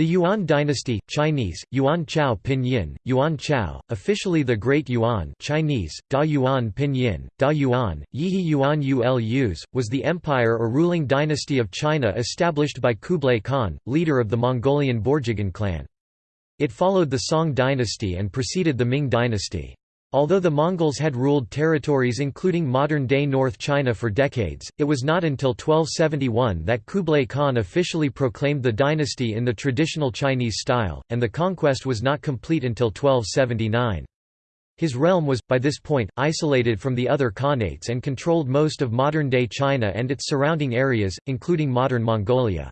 The Yuan dynasty, Chinese, Yuan Chao Pinyin, Yuan Chao, officially the Great Yuan Chinese, Da Yuan Pinyin, Da Yuan, Yihe Yuan Ulus, was the empire or ruling dynasty of China established by Kublai Khan, leader of the Mongolian Borjigin clan. It followed the Song dynasty and preceded the Ming dynasty. Although the Mongols had ruled territories including modern-day North China for decades, it was not until 1271 that Kublai Khan officially proclaimed the dynasty in the traditional Chinese style, and the conquest was not complete until 1279. His realm was, by this point, isolated from the other khanates and controlled most of modern-day China and its surrounding areas, including modern Mongolia.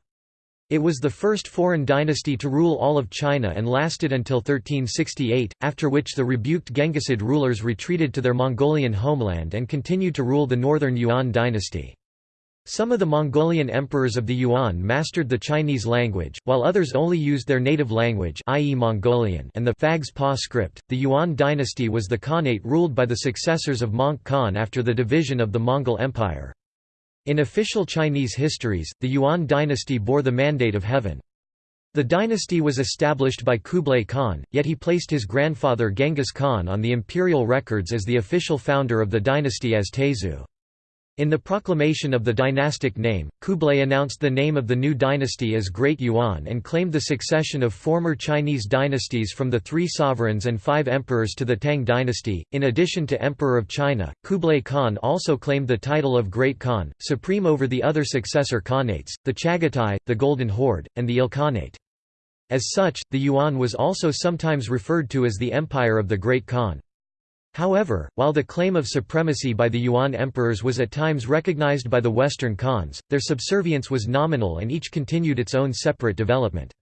It was the first foreign dynasty to rule all of China and lasted until 1368, after which the rebuked Genghisid rulers retreated to their Mongolian homeland and continued to rule the northern Yuan dynasty. Some of the Mongolian emperors of the Yuan mastered the Chinese language, while others only used their native language i.e. Mongolian and the Phags Pa script. The Yuan dynasty was the Khanate ruled by the successors of Möngke Khan after the division of the Mongol Empire. In official Chinese histories, the Yuan dynasty bore the mandate of heaven. The dynasty was established by Kublai Khan, yet he placed his grandfather Genghis Khan on the imperial records as the official founder of the dynasty as Taizu. In the proclamation of the dynastic name, Kublai announced the name of the new dynasty as Great Yuan and claimed the succession of former Chinese dynasties from the three sovereigns and five emperors to the Tang dynasty. In addition to Emperor of China, Kublai Khan also claimed the title of Great Khan, supreme over the other successor Khanates, the Chagatai, the Golden Horde, and the Ilkhanate. As such, the Yuan was also sometimes referred to as the Empire of the Great Khan. However, while the claim of supremacy by the Yuan emperors was at times recognized by the Western Khans, their subservience was nominal and each continued its own separate development.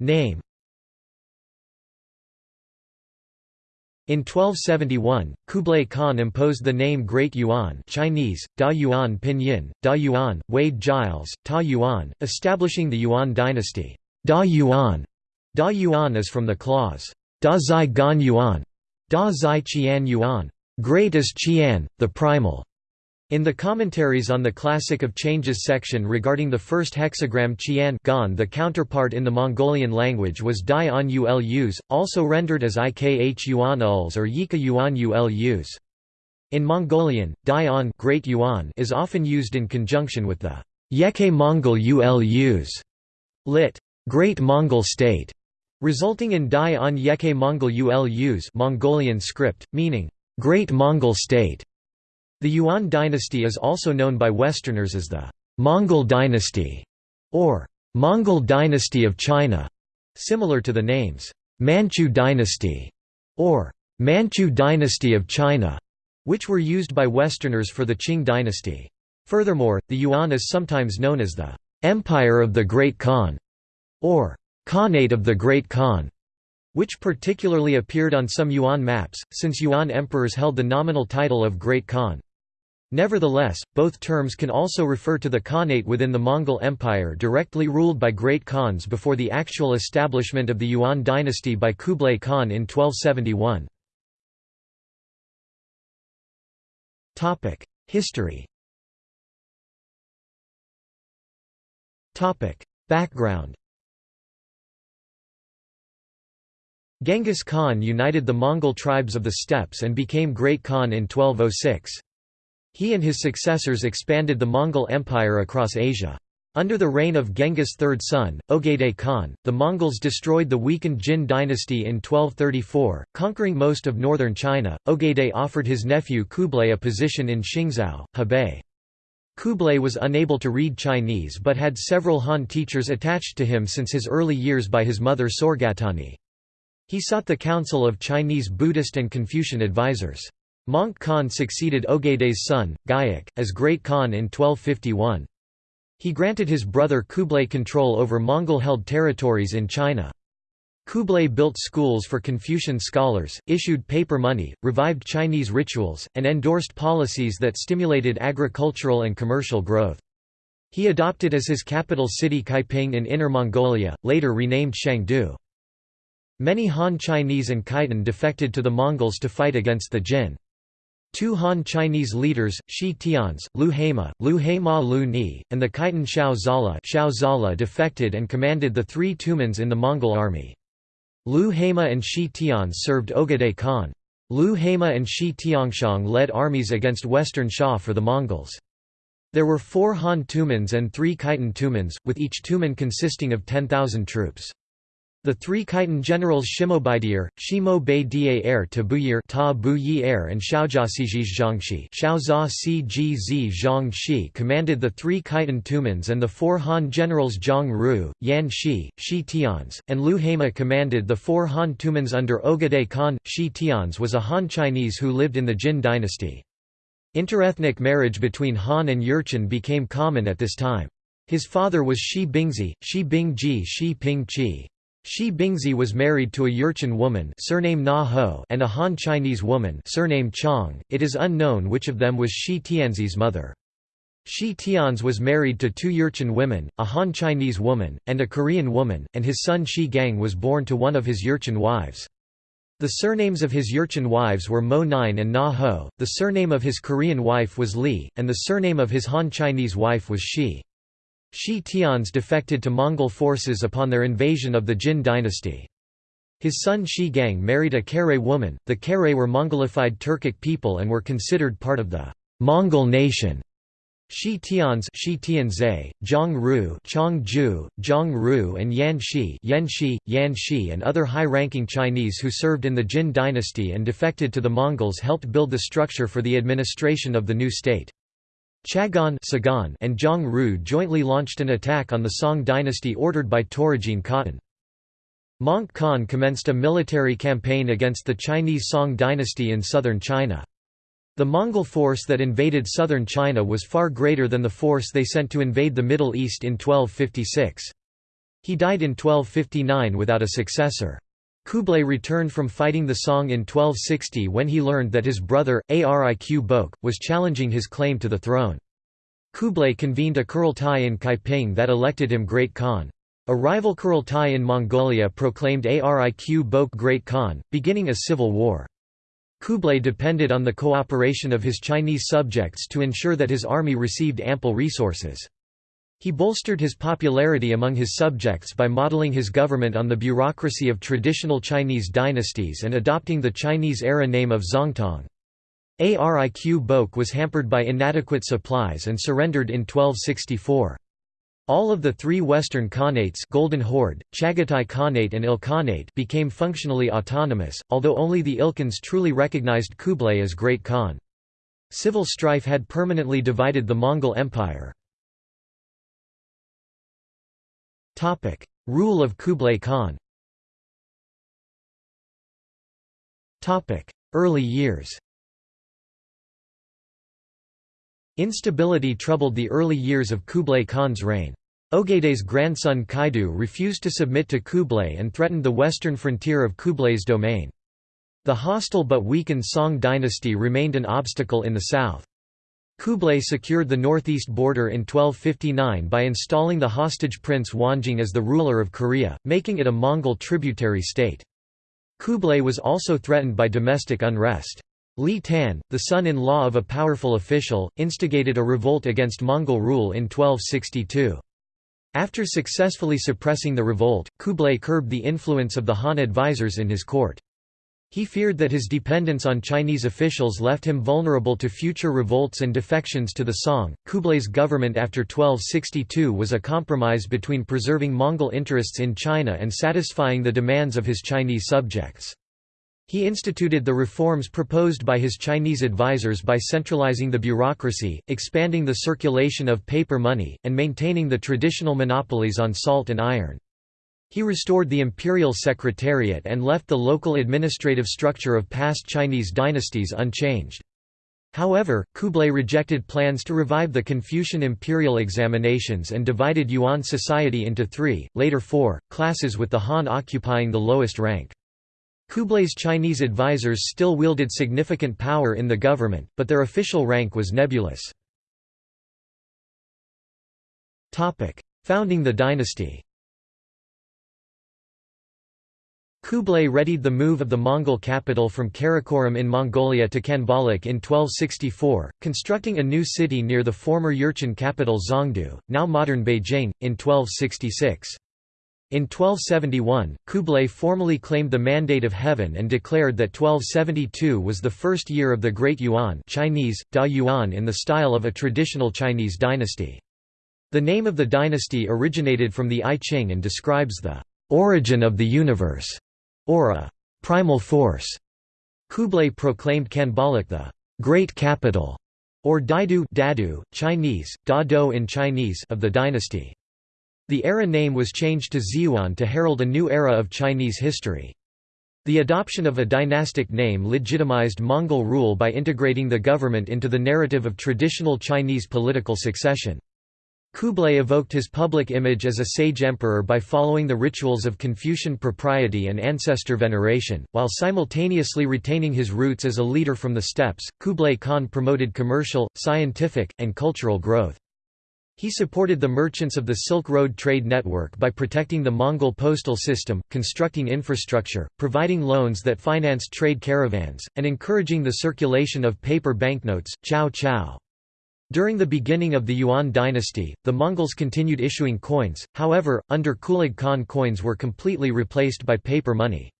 Name In 1271, Kublai Khan imposed the name Great Yuan Chinese, Da Yuan Pinyin, Da Yuan, Wade Giles, Ta Yuan, establishing the Yuan dynasty. Da Yuan Da Yuan is from the clause, Da Zai Gan Yuan, Da Zai Qian Yuan, great is Qian, the primal. In the commentaries on the Classic of Changes section regarding the first hexagram Qian gan, the counterpart in the Mongolian language was Dai on Ulus, also rendered as Ikh Yuan Uls or Yika Yuan Ulus. In Mongolian, Dai Great Yuan is often used in conjunction with the Yeke Mongol Ulus, lit. Great Mongol State, resulting in Dai on Yeke Mongol Ulus Mongolian script, meaning, Great Mongol State. The Yuan dynasty is also known by Westerners as the Mongol dynasty, or Mongol dynasty of China, similar to the names Manchu dynasty or Manchu dynasty of China, which were used by Westerners for the Qing dynasty. Furthermore, the Yuan is sometimes known as the Empire of the Great Khan, or Khanate of the Great Khan, which particularly appeared on some Yuan maps, since Yuan emperors held the nominal title of Great Khan. Nevertheless, both terms can also refer to the Khanate within the Mongol Empire directly ruled by Great Khans before the actual establishment of the Yuan dynasty by Kublai Khan in 1271. History Background Genghis Khan united the Mongol tribes of the steppes and became Great Khan in 1206. He and his successors expanded the Mongol Empire across Asia. Under the reign of Genghis' third son, Ogedei Khan, the Mongols destroyed the weakened Jin dynasty in 1234, conquering most of northern China. Ogedei offered his nephew Kublai a position in Xingzhou, Hebei. Kublai was unable to read Chinese but had several Han teachers attached to him since his early years by his mother Sorgatani. He sought the counsel of Chinese Buddhist and Confucian advisors. Möngke Khan succeeded Ogedei's son, Gaiuk, as Great Khan in 1251. He granted his brother Kublai control over Mongol-held territories in China. Kublai built schools for Confucian scholars, issued paper money, revived Chinese rituals, and endorsed policies that stimulated agricultural and commercial growth. He adopted as his capital city Kaiping in Inner Mongolia, later renamed Shangdu. Many Han Chinese and Khitan defected to the Mongols to fight against the Jin. Two Han Chinese leaders, Shi Tianze, Lu Heima, Lu Heima Lu Ni, and the Khitan Xiao Zala, Xiao Zala defected and commanded the three Tumans in the Mongol army. Lu Heima and Shi Tianze served Ogedei Khan. Lu Heima and Shi Tianxiang led armies against Western Xia for the Mongols. There were four Han Tumans and three Khitan Tumans, with each Tuman consisting of 10,000 troops. The three Khitan generals Shimobaidir, Shimo Bei Da Er Tabuyir Ta Bu Yi Er and Xiaojia Sijij Zhangxi Xiaozha Cgz Zhangxi commanded the three Khitan Tumans and the four Han generals Zhang Ru, Yan Shi, Shi Tianze, and Lu Heima commanded the four Han Tumans under Ogedei Khan. Shi Tianze was a Han Chinese who lived in the Jin dynasty. Interethnic marriage between Han and Jurchen became common at this time. His father was Shi Bingzi, Shi Bingji Shi Ping Chi. Shi Bingzi was married to a Jurchen woman surname Na Ho and a Han Chinese woman surname Chong. It is unknown which of them was Shi Tianze's mother. Shi Tianze was married to two Jurchen women, a Han Chinese woman, and a Korean woman, and his son Shi Gang was born to one of his Jurchen wives. The surnames of his Jurchen wives were Mo Nine and Na Ho, the surname of his Korean wife was Lee, and the surname of his Han Chinese wife was Shi. Shi Tianze defected to Mongol forces upon their invasion of the Jin dynasty. His son Shi Gang married a Kare woman. The Kare were Mongolified Turkic people and were considered part of the Mongol nation. Shi Tianze, Shi Tianze, Zhang Ru, Chong Ju, Zhang Ru, and Yan Shi, Yan Shi, Yan Shi, and other high-ranking Chinese who served in the Jin dynasty and defected to the Mongols helped build the structure for the administration of the new state. Chagan and Zhang Ru jointly launched an attack on the Song dynasty ordered by Torajin Khatun. Möngke Khan commenced a military campaign against the Chinese Song dynasty in southern China. The Mongol force that invaded southern China was far greater than the force they sent to invade the Middle East in 1256. He died in 1259 without a successor. Kublai returned from fighting the Song in 1260 when he learned that his brother, Ariq Böke, was challenging his claim to the throne. Kublai convened a Kurultai in Kaiping that elected him Great Khan. A rival Kurultai in Mongolia proclaimed Ariq Böke Great Khan, beginning a civil war. Kublai depended on the cooperation of his Chinese subjects to ensure that his army received ample resources. He bolstered his popularity among his subjects by modeling his government on the bureaucracy of traditional Chinese dynasties and adopting the Chinese-era name of Zhongtong. Ariq Böke was hampered by inadequate supplies and surrendered in 1264. All of the three western khanates Golden Horde, Chagatai Khanate and Ilkhanate became functionally autonomous, although only the Ilkhans truly recognized Kublai as Great Khan. Civil strife had permanently divided the Mongol Empire. Topic: Rule of Kublai Khan. Topic: Early years. Instability troubled the early years of Kublai Khan's reign. Ogedei's grandson Kaidu refused to submit to Kublai and threatened the western frontier of Kublai's domain. The hostile but weakened Song dynasty remained an obstacle in the south. Kublai secured the northeast border in 1259 by installing the hostage prince Wonjong as the ruler of Korea, making it a Mongol tributary state. Kublai was also threatened by domestic unrest. Li Tan, the son-in-law of a powerful official, instigated a revolt against Mongol rule in 1262. After successfully suppressing the revolt, Kublai curbed the influence of the Han advisors in his court. He feared that his dependence on Chinese officials left him vulnerable to future revolts and defections to the Song. Kublai's government after 1262 was a compromise between preserving Mongol interests in China and satisfying the demands of his Chinese subjects. He instituted the reforms proposed by his Chinese advisers by centralizing the bureaucracy, expanding the circulation of paper money, and maintaining the traditional monopolies on salt and iron. He restored the imperial secretariat and left the local administrative structure of past Chinese dynasties unchanged. However, Kublai rejected plans to revive the Confucian imperial examinations and divided Yuan society into three, later four, classes with the Han occupying the lowest rank. Kublai's Chinese advisors still wielded significant power in the government, but their official rank was nebulous. Founding the dynasty Kublai readied the move of the Mongol capital from Karakorum in Mongolia to Khanbaliq in 1264, constructing a new city near the former Jurchen capital Zhongdu, now modern Beijing, in 1266. In 1271, Kublai formally claimed the Mandate of Heaven and declared that 1272 was the first year of the Great Yuan Chinese, Da Yuan in the style of a traditional Chinese dynasty. The name of the dynasty originated from the I Ching and describes the origin of the universe or a primal force. Kublai proclaimed Khanbaliq the great capital, or Daidu Dadu, Chinese, Da Do in Chinese of the dynasty. The era name was changed to Zhiyuan to herald a new era of Chinese history. The adoption of a dynastic name legitimized Mongol rule by integrating the government into the narrative of traditional Chinese political succession. Kublai evoked his public image as a sage emperor by following the rituals of Confucian propriety and ancestor veneration, while simultaneously retaining his roots as a leader from the steppes. Kublai Khan promoted commercial, scientific, and cultural growth. He supported the merchants of the Silk Road trade network by protecting the Mongol postal system, constructing infrastructure, providing loans that financed trade caravans, and encouraging the circulation of paper banknotes. Chow Chow during the beginning of the Yuan dynasty, the Mongols continued issuing coins, however, under Kublai Khan coins were completely replaced by paper money.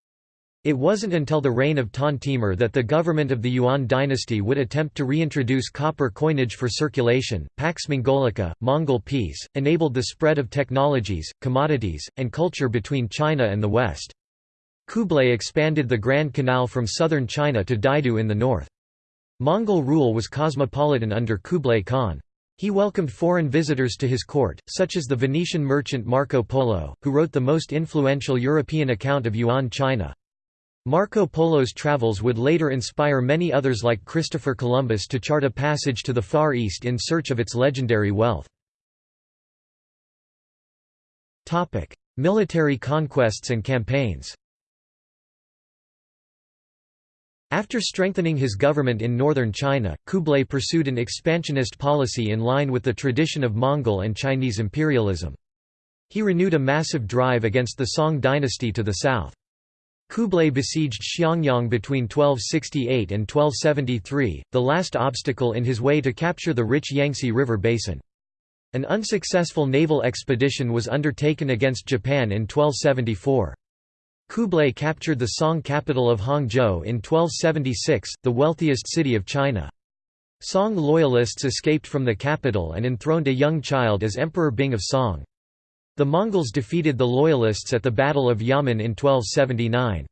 It wasn't until the reign of Tan Timur that the government of the Yuan dynasty would attempt to reintroduce copper coinage for circulation. Pax Mongolica, Mongol peace, enabled the spread of technologies, commodities, and culture between China and the West. Kublai expanded the Grand Canal from southern China to Daidu in the north. Mongol rule was cosmopolitan under Kublai Khan. He welcomed foreign visitors to his court, such as the Venetian merchant Marco Polo, who wrote the most influential European account of Yuan China. Marco Polo's travels would later inspire many others like Christopher Columbus to chart a passage to the Far East in search of its legendary wealth. Military conquests and campaigns After strengthening his government in northern China, Kublai pursued an expansionist policy in line with the tradition of Mongol and Chinese imperialism. He renewed a massive drive against the Song dynasty to the south. Kublai besieged Xiangyang between 1268 and 1273, the last obstacle in his way to capture the rich Yangtze River basin. An unsuccessful naval expedition was undertaken against Japan in 1274. Kublai captured the Song capital of Hangzhou in 1276, the wealthiest city of China. Song loyalists escaped from the capital and enthroned a young child as Emperor Bing of Song. The Mongols defeated the loyalists at the Battle of Yamen in 1279.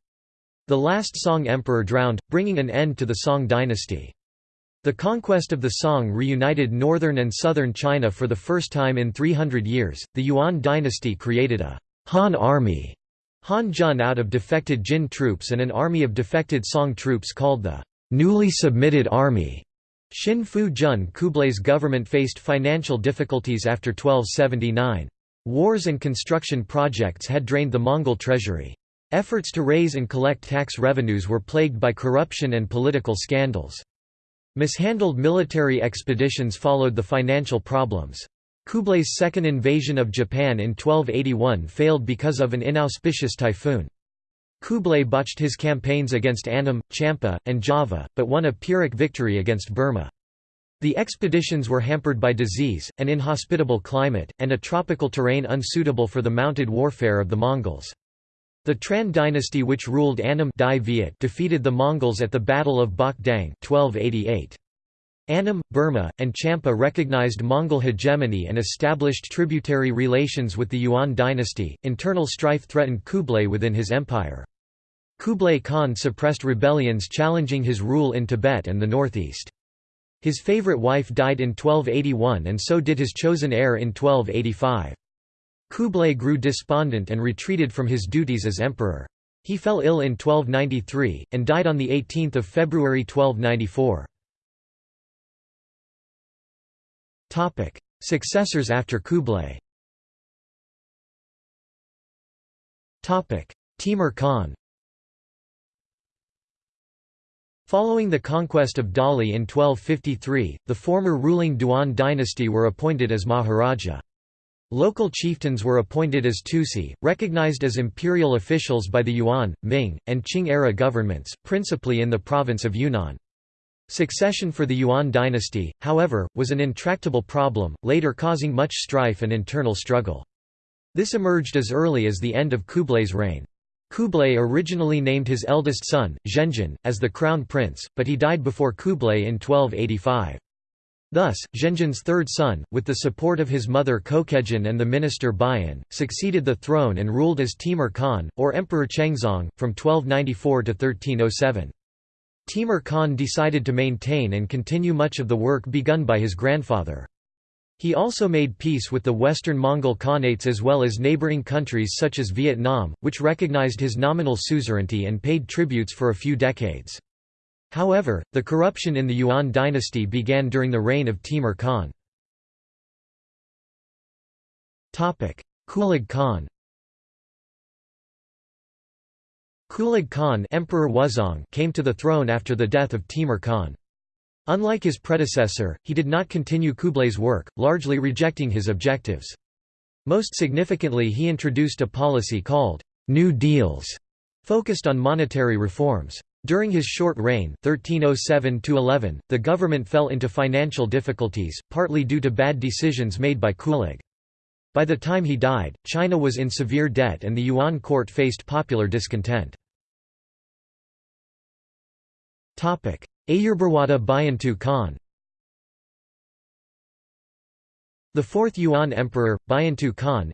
The last Song emperor drowned, bringing an end to the Song dynasty. The conquest of the Song reunited northern and southern China for the first time in 300 years. The Yuan dynasty created a Han army Han Jun out of defected Jin troops and an army of defected Song troops called the newly submitted army. Xin Fu Jun Kublai's government faced financial difficulties after 1279. Wars and construction projects had drained the Mongol treasury. Efforts to raise and collect tax revenues were plagued by corruption and political scandals. Mishandled military expeditions followed the financial problems. Kublai's second invasion of Japan in 1281 failed because of an inauspicious typhoon. Kublai botched his campaigns against Annam, Champa, and Java, but won a Pyrrhic victory against Burma. The expeditions were hampered by disease, an inhospitable climate, and a tropical terrain unsuitable for the mounted warfare of the Mongols. The Tran dynasty which ruled Annam defeated the Mongols at the Battle of Bok Dang 1288. Annam, Burma, and Champa recognized Mongol hegemony and established tributary relations with the Yuan dynasty. Internal strife threatened Kublai within his empire. Kublai Khan suppressed rebellions challenging his rule in Tibet and the northeast. His favorite wife died in 1281 and so did his chosen heir in 1285. Kublai grew despondent and retreated from his duties as emperor. He fell ill in 1293, and died on 18 February 1294. Topic: Successors after Kublai. Topic: Timur Khan. Following the conquest of Dali in 1253, the former ruling Duan dynasty were appointed as Maharaja. Local chieftains were appointed as tusi, recognized as imperial officials by the Yuan, Ming, and Qing-era governments, principally in the province of Yunnan. Succession for the Yuan dynasty, however, was an intractable problem, later causing much strife and internal struggle. This emerged as early as the end of Kublai's reign. Kublai originally named his eldest son, Zhenjin, as the crown prince, but he died before Kublai in 1285. Thus, Zhenjin's third son, with the support of his mother Kokejin and the minister Bayan, succeeded the throne and ruled as Timur Khan, or Emperor Chengzong, from 1294 to 1307. Timur Khan decided to maintain and continue much of the work begun by his grandfather. He also made peace with the Western Mongol Khanates as well as neighboring countries such as Vietnam, which recognized his nominal suzerainty and paid tributes for a few decades. However, the corruption in the Yuan dynasty began during the reign of Timur Khan. Kulig Khan Kulig Khan Emperor Wuzong came to the throne after the death of Timur Khan. Unlike his predecessor, he did not continue Kublai's work, largely rejecting his objectives. Most significantly he introduced a policy called «New Deals», focused on monetary reforms. During his short reign 1307 the government fell into financial difficulties, partly due to bad decisions made by Kulig. By the time he died, China was in severe debt and the Yuan court faced popular discontent. Ayurbarwada Bayantu Khan The fourth Yuan emperor, Bayantu Khan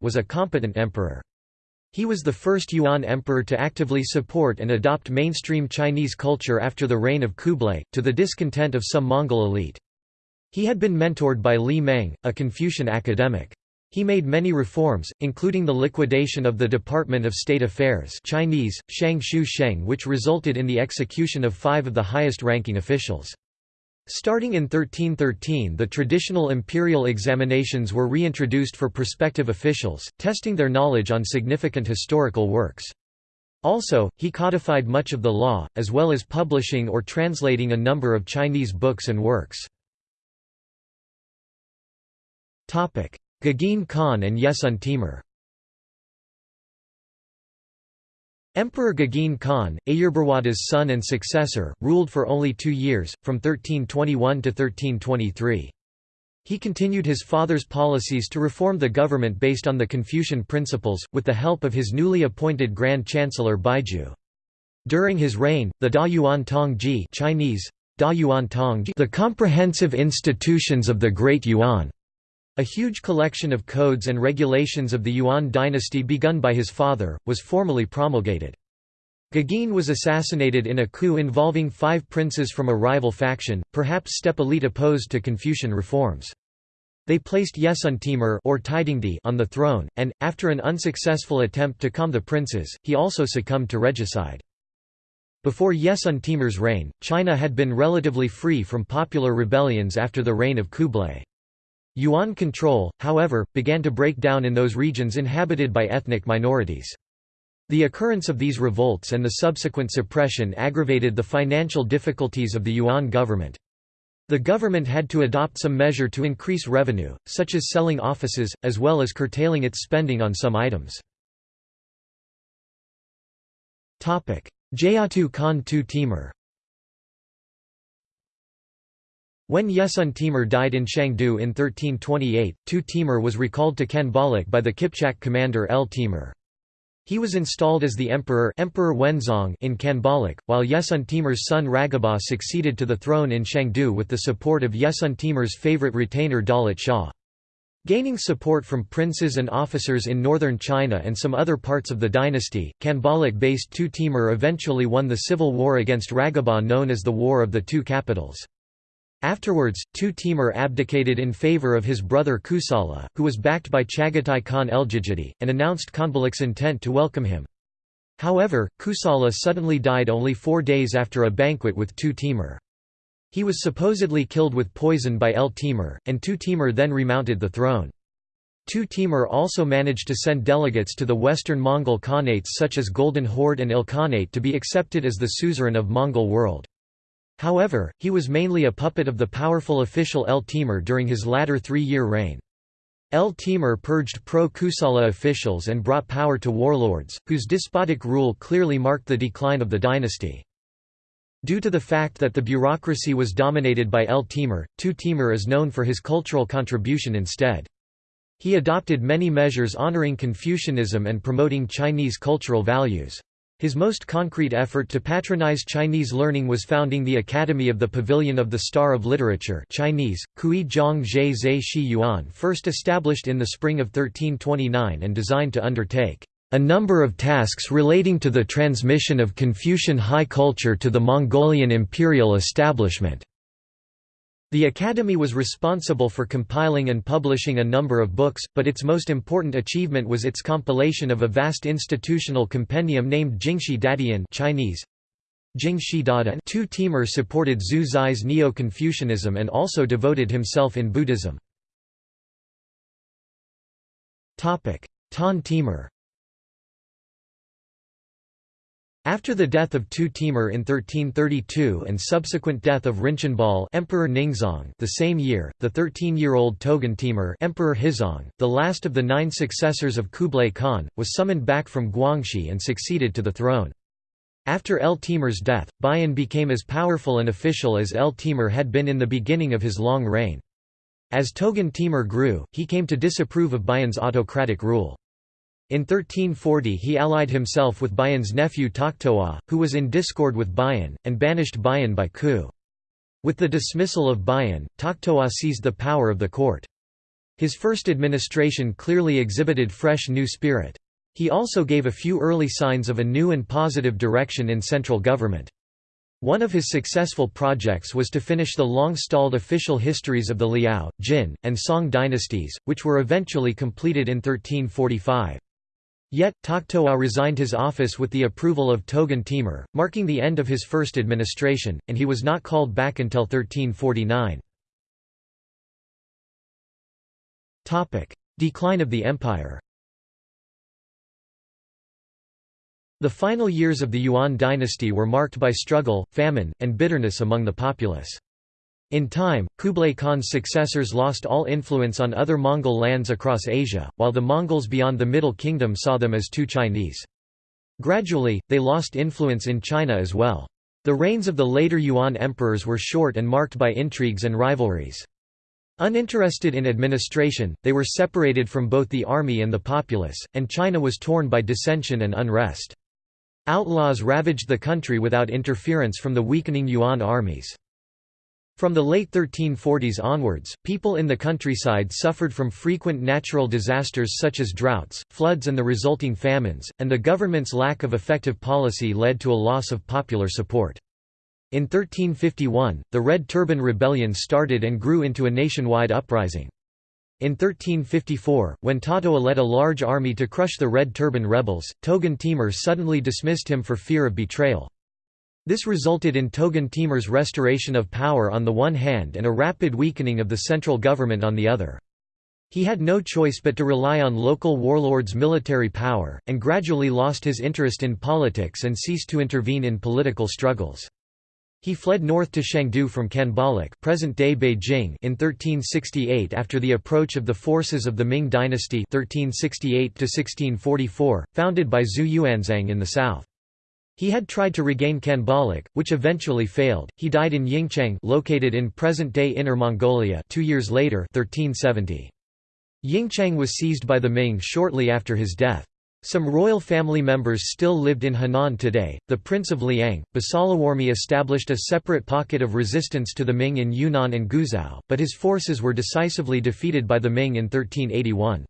was a competent emperor. He was the first Yuan emperor to actively support and adopt mainstream Chinese culture after the reign of Kublai, to the discontent of some Mongol elite. He had been mentored by Li Meng, a Confucian academic. He made many reforms, including the liquidation of the Department of State Affairs Chinese, Shang Shu Sheng which resulted in the execution of five of the highest-ranking officials. Starting in 1313 the traditional imperial examinations were reintroduced for prospective officials, testing their knowledge on significant historical works. Also, he codified much of the law, as well as publishing or translating a number of Chinese books and works. Gegeen Khan and Yesun Timur Emperor Gegeen Khan, Ayurbarwada's son and successor, ruled for only two years, from 1321 to 1323. He continued his father's policies to reform the government based on the Confucian principles, with the help of his newly appointed Grand Chancellor Baizhu. During his reign, the Da Yuan Tongzhi Chinese, da Yuan Tongzhi the comprehensive institutions of the Great Yuan a huge collection of codes and regulations of the Yuan dynasty begun by his father, was formally promulgated. Gegeen was assassinated in a coup involving five princes from a rival faction, perhaps steppe elite opposed to Confucian reforms. They placed Yesun Timur or Taidingdi on the throne, and, after an unsuccessful attempt to calm the princes, he also succumbed to regicide. Before Yesun Timur's reign, China had been relatively free from popular rebellions after the reign of Kublai. Yuan control, however, began to break down in those regions inhabited by ethnic minorities. The occurrence of these revolts and the subsequent suppression aggravated the financial difficulties of the Yuan government. The government had to adopt some measure to increase revenue, such as selling offices, as well as curtailing its spending on some items. Jayatu Khan Tu Timur When Yesun Timur died in Shangdu in 1328, Tu Timur was recalled to Khanbaliq by the Kipchak commander El Timur. He was installed as the emperor Emperor Wenzong in Khanbaliq, while Yesun Timur's son Ragaba succeeded to the throne in Shangdu with the support of Yesun Timur's favorite retainer Daulat Shah. Gaining support from princes and officers in northern China and some other parts of the dynasty, Khanbaliq-based Tu Timur eventually won the civil war against Ragaba known as the War of the Two Capitals. Afterwards, Tu Timur abdicated in favour of his brother Kusala, who was backed by Chagatai Khan Eljigiti, and announced Khanbaliq's intent to welcome him. However, Kusala suddenly died only four days after a banquet with Tu Timur. He was supposedly killed with poison by El Timur, and Tu Timur then remounted the throne. Tu Timur also managed to send delegates to the western Mongol Khanates such as Golden Horde and Ilkhanate to be accepted as the suzerain of Mongol world. However, he was mainly a puppet of the powerful official El Timur during his latter three-year reign. El Timur purged pro-Kusala officials and brought power to warlords, whose despotic rule clearly marked the decline of the dynasty. Due to the fact that the bureaucracy was dominated by El Timur, Tu Timur is known for his cultural contribution instead. He adopted many measures honoring Confucianism and promoting Chinese cultural values. His most concrete effort to patronize Chinese learning was founding the Academy of the Pavilion of the Star of Literature Chinese, Kui Zhang Zhe Zhe Shi Yuan first established in the spring of 1329 and designed to undertake a number of tasks relating to the transmission of Confucian high culture to the Mongolian imperial establishment. The Academy was responsible for compiling and publishing a number of books, but its most important achievement was its compilation of a vast institutional compendium named Jingshi Dadian Chinese. Jingxi Dada Tu Timur supported Zhu Zai's Neo-Confucianism and also devoted himself in Buddhism. Tan Timur After the death of Tu Timur in 1332 and subsequent death of Rinchen Emperor Ningzong the same year, the 13-year-old Togun Timur Emperor Huizong, the last of the nine successors of Kublai Khan, was summoned back from Guangxi and succeeded to the throne. After El Timur's death, Bayan became as powerful and official as El Timur had been in the beginning of his long reign. As Togun Timur grew, he came to disapprove of Bayan's autocratic rule. In 1340 he allied himself with Bayan's nephew Toktoa, who was in discord with Bayan, and banished Bayan by coup. With the dismissal of Bayan, Toktoa seized the power of the court. His first administration clearly exhibited fresh new spirit. He also gave a few early signs of a new and positive direction in central government. One of his successful projects was to finish the long-stalled official histories of the Liao, Jin, and Song dynasties, which were eventually completed in 1345. Yet, Toktoa resigned his office with the approval of Togun Timur, marking the end of his first administration, and he was not called back until 1349. Decline of the empire The final years of the Yuan dynasty were marked by struggle, famine, and bitterness among the populace. In time, Kublai Khan's successors lost all influence on other Mongol lands across Asia, while the Mongols beyond the Middle Kingdom saw them as too Chinese. Gradually, they lost influence in China as well. The reigns of the later Yuan emperors were short and marked by intrigues and rivalries. Uninterested in administration, they were separated from both the army and the populace, and China was torn by dissension and unrest. Outlaws ravaged the country without interference from the weakening Yuan armies. From the late 1340s onwards, people in the countryside suffered from frequent natural disasters such as droughts, floods and the resulting famines, and the government's lack of effective policy led to a loss of popular support. In 1351, the Red Turban Rebellion started and grew into a nationwide uprising. In 1354, when Tatoa led a large army to crush the Red Turban rebels, Togun Timur suddenly dismissed him for fear of betrayal. This resulted in Togun Timur's restoration of power on the one hand and a rapid weakening of the central government on the other. He had no choice but to rely on local warlords' military power, and gradually lost his interest in politics and ceased to intervene in political struggles. He fled north to Shangdu from Khanbaliq present-day Beijing in 1368 after the approach of the forces of the Ming dynasty 1368 founded by Zhu Yuanzhang in the south. He had tried to regain Khanbaliq, which eventually failed. He died in Yingcheng, located in present-day Inner Mongolia, 2 years later, 1370. Yingcheng was seized by the Ming shortly after his death. Some royal family members still lived in Henan today. The Prince of Liang, Basalawarmi established a separate pocket of resistance to the Ming in Yunnan and Guizhou, but his forces were decisively defeated by the Ming in 1381.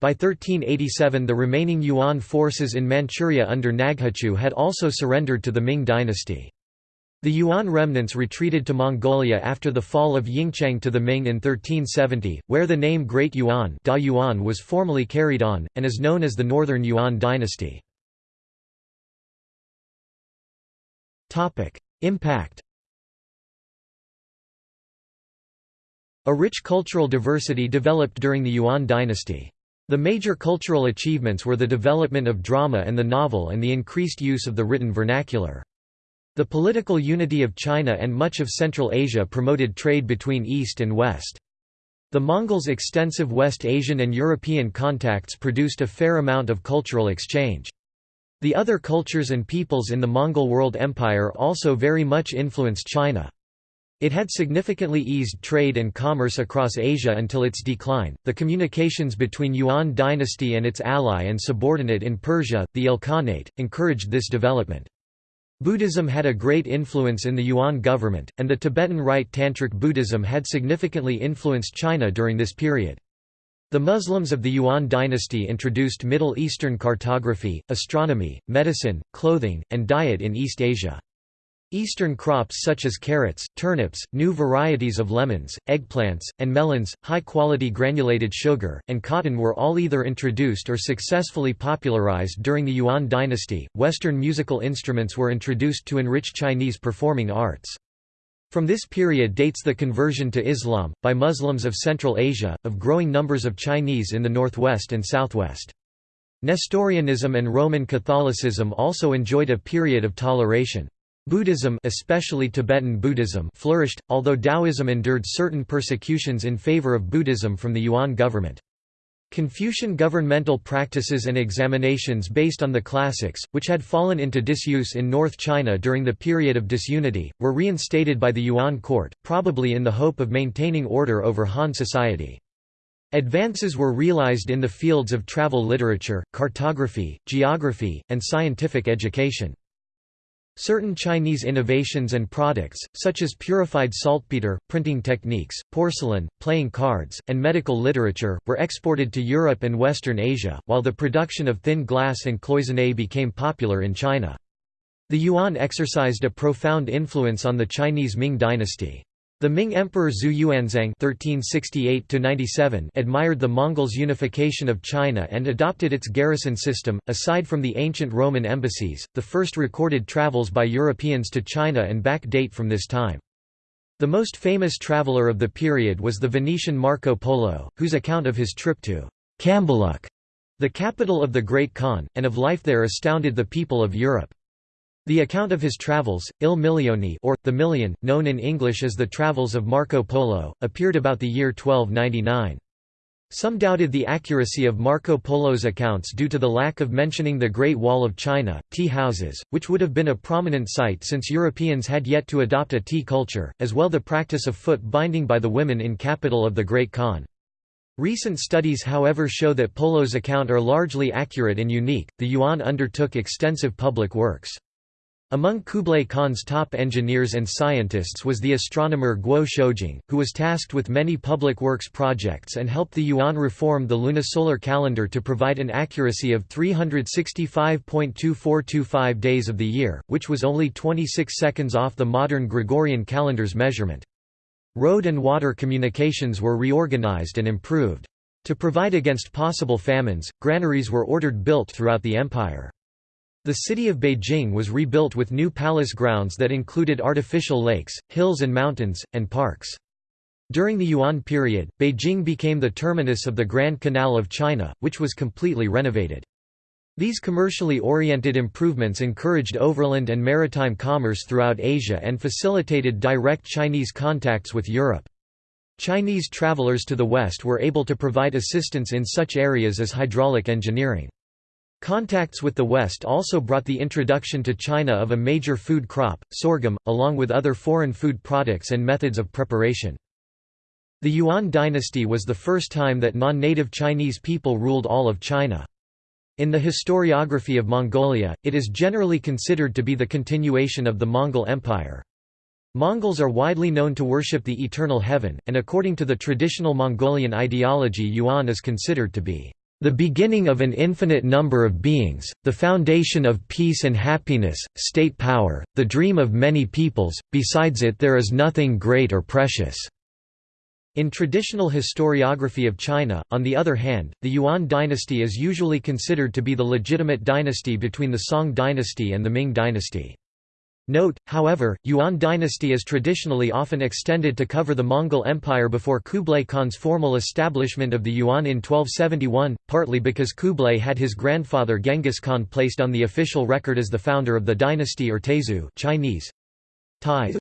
By 1387 the remaining Yuan forces in Manchuria under Naghachu had also surrendered to the Ming dynasty. The Yuan remnants retreated to Mongolia after the fall of Yingcheng to the Ming in 1370, where the name Great Yuan, da Yuan was formally carried on, and is known as the Northern Yuan dynasty. Impact A rich cultural diversity developed during the Yuan dynasty. The major cultural achievements were the development of drama and the novel and the increased use of the written vernacular. The political unity of China and much of Central Asia promoted trade between East and West. The Mongols' extensive West Asian and European contacts produced a fair amount of cultural exchange. The other cultures and peoples in the Mongol world empire also very much influenced China. It had significantly eased trade and commerce across Asia until its decline. The communications between Yuan dynasty and its ally and subordinate in Persia, the Ilkhanate, encouraged this development. Buddhism had a great influence in the Yuan government, and the Tibetan Rite Tantric Buddhism had significantly influenced China during this period. The Muslims of the Yuan dynasty introduced Middle Eastern cartography, astronomy, medicine, clothing, and diet in East Asia. Eastern crops such as carrots, turnips, new varieties of lemons, eggplants, and melons, high-quality granulated sugar, and cotton were all either introduced or successfully popularized during the Yuan dynasty. Western musical instruments were introduced to enrich Chinese performing arts. From this period dates the conversion to Islam, by Muslims of Central Asia, of growing numbers of Chinese in the northwest and southwest. Nestorianism and Roman Catholicism also enjoyed a period of toleration. Buddhism especially Tibetan Buddhism flourished, although Taoism endured certain persecutions in favor of Buddhism from the Yuan government. Confucian governmental practices and examinations based on the classics, which had fallen into disuse in North China during the period of disunity, were reinstated by the Yuan court, probably in the hope of maintaining order over Han society. Advances were realized in the fields of travel literature, cartography, geography, and scientific education. Certain Chinese innovations and products, such as purified saltpeter, printing techniques, porcelain, playing cards, and medical literature, were exported to Europe and Western Asia, while the production of thin glass and cloisonné became popular in China. The Yuan exercised a profound influence on the Chinese Ming dynasty. The Ming Emperor Zhu Yuanzhang (1368–97) admired the Mongols' unification of China and adopted its garrison system. Aside from the ancient Roman embassies, the first recorded travels by Europeans to China and back date from this time. The most famous traveller of the period was the Venetian Marco Polo, whose account of his trip to Cambaluc, the capital of the Great Khan, and of life there astounded the people of Europe. The account of his travels, Il Milione or, The Million, known in English as The Travels of Marco Polo, appeared about the year 1299. Some doubted the accuracy of Marco Polo's accounts due to the lack of mentioning the Great Wall of China, tea houses, which would have been a prominent site since Europeans had yet to adopt a tea culture, as well the practice of foot binding by the women in capital of the Great Khan. Recent studies however show that Polo's account are largely accurate and unique. The Yuan undertook extensive public works. Among Kublai Khan's top engineers and scientists was the astronomer Guo Shoujing, who was tasked with many public works projects and helped the Yuan reform the lunisolar calendar to provide an accuracy of 365.2425 days of the year, which was only 26 seconds off the modern Gregorian calendar's measurement. Road and water communications were reorganized and improved. To provide against possible famines, granaries were ordered built throughout the empire. The city of Beijing was rebuilt with new palace grounds that included artificial lakes, hills and mountains, and parks. During the Yuan period, Beijing became the terminus of the Grand Canal of China, which was completely renovated. These commercially oriented improvements encouraged overland and maritime commerce throughout Asia and facilitated direct Chinese contacts with Europe. Chinese travelers to the west were able to provide assistance in such areas as hydraulic engineering. Contacts with the West also brought the introduction to China of a major food crop, sorghum, along with other foreign food products and methods of preparation. The Yuan dynasty was the first time that non-native Chinese people ruled all of China. In the historiography of Mongolia, it is generally considered to be the continuation of the Mongol Empire. Mongols are widely known to worship the eternal heaven, and according to the traditional Mongolian ideology Yuan is considered to be the beginning of an infinite number of beings, the foundation of peace and happiness, state power, the dream of many peoples, besides it there is nothing great or precious." In traditional historiography of China, on the other hand, the Yuan dynasty is usually considered to be the legitimate dynasty between the Song dynasty and the Ming dynasty. Note, however, Yuan dynasty is traditionally often extended to cover the Mongol Empire before Kublai Khan's formal establishment of the Yuan in 1271, partly because Kublai had his grandfather Genghis Khan placed on the official record as the founder of the dynasty or Tezu Chinese.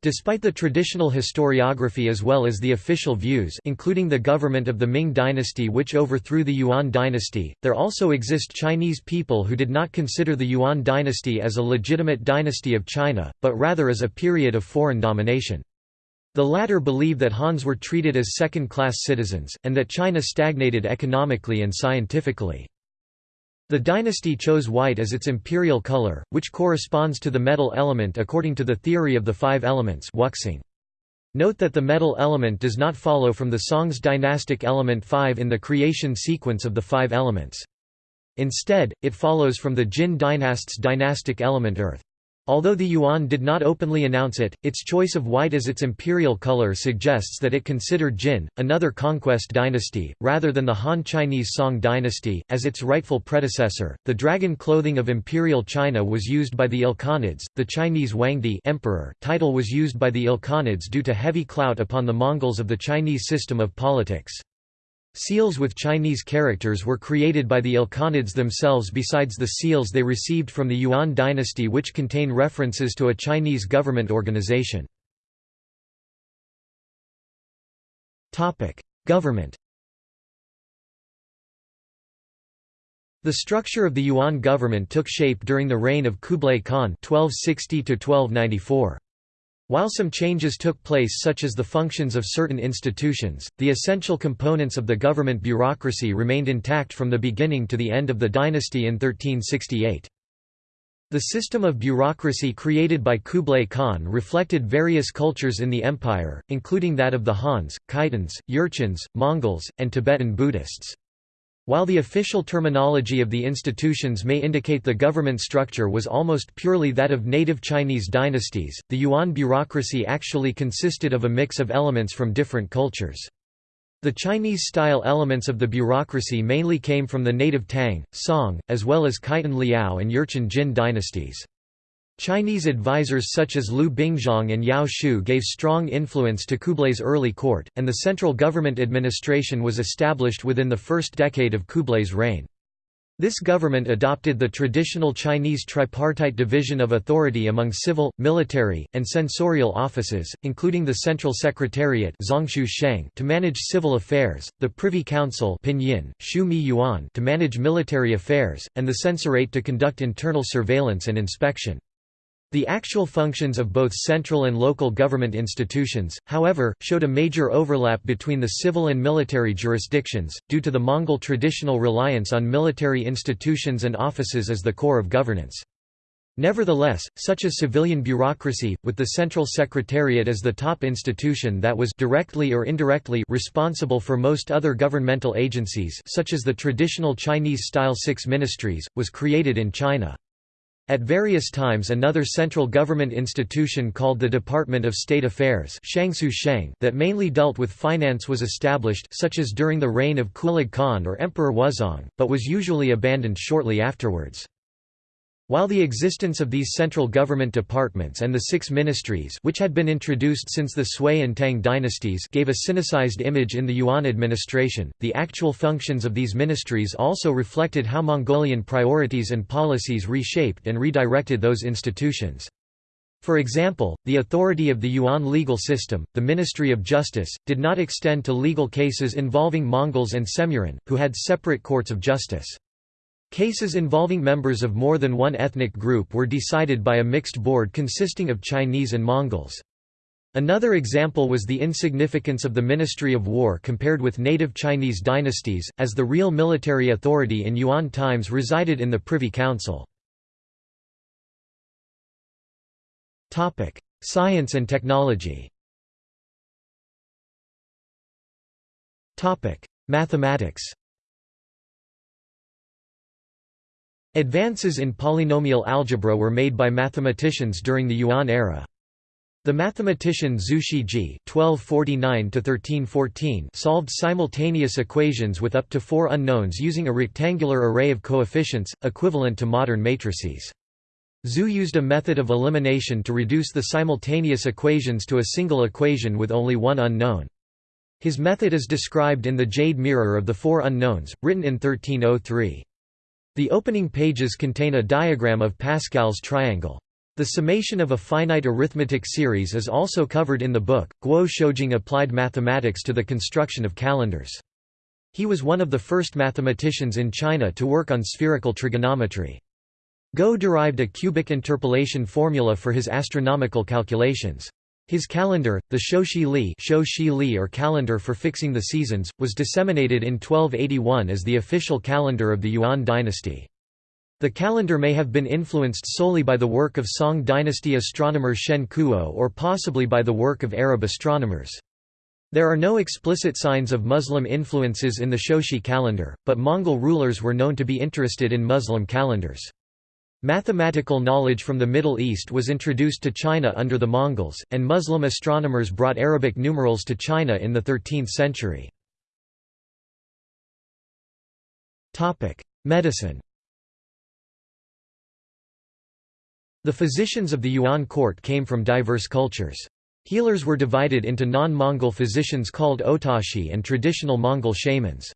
Despite the traditional historiography as well as the official views including the government of the Ming dynasty which overthrew the Yuan dynasty, there also exist Chinese people who did not consider the Yuan dynasty as a legitimate dynasty of China, but rather as a period of foreign domination. The latter believe that Hans were treated as second-class citizens, and that China stagnated economically and scientifically. The dynasty chose white as its imperial color, which corresponds to the metal element according to the theory of the five elements wuxing. Note that the metal element does not follow from the Song's dynastic element 5 in the creation sequence of the five elements. Instead, it follows from the Jin dynast's dynastic element earth. Although the Yuan did not openly announce it, its choice of white as its imperial color suggests that it considered Jin, another conquest dynasty, rather than the Han Chinese Song dynasty, as its rightful predecessor. The dragon clothing of imperial China was used by the Ilkhanids. The Chinese Huangdi emperor title was used by the Ilkhanids due to heavy clout upon the Mongols of the Chinese system of politics. Seals with Chinese characters were created by the Ilkhanids themselves besides the seals they received from the Yuan dynasty which contain references to a Chinese government organization. Government The structure of the Yuan government took shape during the reign of Kublai Khan 1260 -1294. While some changes took place such as the functions of certain institutions, the essential components of the government bureaucracy remained intact from the beginning to the end of the dynasty in 1368. The system of bureaucracy created by Kublai Khan reflected various cultures in the empire, including that of the Hans, Khitans, Jurchens, Mongols, and Tibetan Buddhists. While the official terminology of the institutions may indicate the government structure was almost purely that of native Chinese dynasties, the Yuan bureaucracy actually consisted of a mix of elements from different cultures. The Chinese-style elements of the bureaucracy mainly came from the native Tang, Song, as well as Khitan Liao and Jurchen Jin dynasties. Chinese advisors such as Liu Bingzhong and Yao Shu gave strong influence to Kublai's early court, and the central government administration was established within the first decade of Kublai's reign. This government adopted the traditional Chinese tripartite division of authority among civil, military, and censorial offices, including the Central Secretariat to manage civil affairs, the Privy Council to manage military affairs, and the Censorate to conduct internal surveillance and inspection. The actual functions of both central and local government institutions, however, showed a major overlap between the civil and military jurisdictions, due to the Mongol traditional reliance on military institutions and offices as the core of governance. Nevertheless, such a civilian bureaucracy, with the Central Secretariat as the top institution that was directly or indirectly responsible for most other governmental agencies such as the traditional Chinese-style six ministries, was created in China. At various times another central government institution called the Department of State Affairs that mainly dealt with finance was established such as during the reign of Kublai Khan or Emperor Wuzong, but was usually abandoned shortly afterwards. While the existence of these central government departments and the six ministries which had been introduced since the Sui and Tang dynasties gave a Sinicized image in the Yuan administration, the actual functions of these ministries also reflected how Mongolian priorities and policies reshaped and redirected those institutions. For example, the authority of the Yuan legal system, the Ministry of Justice, did not extend to legal cases involving Mongols and Semuran, who had separate courts of justice. Cases involving members of more than one ethnic group were decided by a mixed board consisting of Chinese and Mongols. Another example was the insignificance of the Ministry of War compared with native Chinese dynasties, as the real military authority in Yuan times resided in the Privy Council. Science and technology Mathematics Advances in polynomial algebra were made by mathematicians during the Yuan era. The mathematician Zhu Shijie (1249–1314) solved simultaneous equations with up to four unknowns using a rectangular array of coefficients, equivalent to modern matrices. Zhu used a method of elimination to reduce the simultaneous equations to a single equation with only one unknown. His method is described in the Jade Mirror of the Four Unknowns, written in 1303. The opening pages contain a diagram of Pascal's triangle. The summation of a finite arithmetic series is also covered in the book. Guo Shoujing applied mathematics to the construction of calendars. He was one of the first mathematicians in China to work on spherical trigonometry. Guo derived a cubic interpolation formula for his astronomical calculations. His calendar, the Shoushi Li, Shoushi Li or calendar for fixing the seasons, was disseminated in 1281 as the official calendar of the Yuan dynasty. The calendar may have been influenced solely by the work of Song dynasty astronomer Shen Kuo or possibly by the work of Arab astronomers. There are no explicit signs of Muslim influences in the Shoushi calendar, but Mongol rulers were known to be interested in Muslim calendars. Mathematical knowledge from the Middle East was introduced to China under the Mongols, and Muslim astronomers brought Arabic numerals to China in the 13th century. Medicine The physicians of the Yuan court came from diverse cultures. Healers were divided into non-Mongol physicians called otachi and traditional Mongol shamans.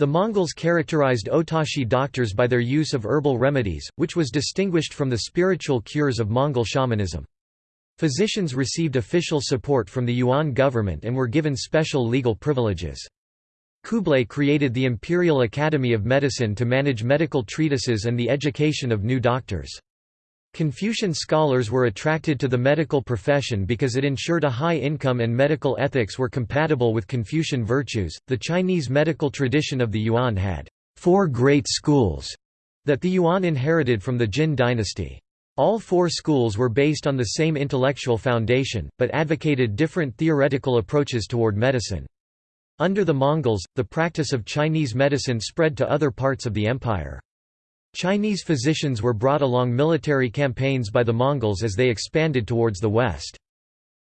The Mongols characterized otachi doctors by their use of herbal remedies, which was distinguished from the spiritual cures of Mongol shamanism. Physicians received official support from the Yuan government and were given special legal privileges. Kublai created the Imperial Academy of Medicine to manage medical treatises and the education of new doctors. Confucian scholars were attracted to the medical profession because it ensured a high income and medical ethics were compatible with Confucian virtues. The Chinese medical tradition of the Yuan had four great schools that the Yuan inherited from the Jin dynasty. All four schools were based on the same intellectual foundation, but advocated different theoretical approaches toward medicine. Under the Mongols, the practice of Chinese medicine spread to other parts of the empire. Chinese physicians were brought along military campaigns by the Mongols as they expanded towards the west.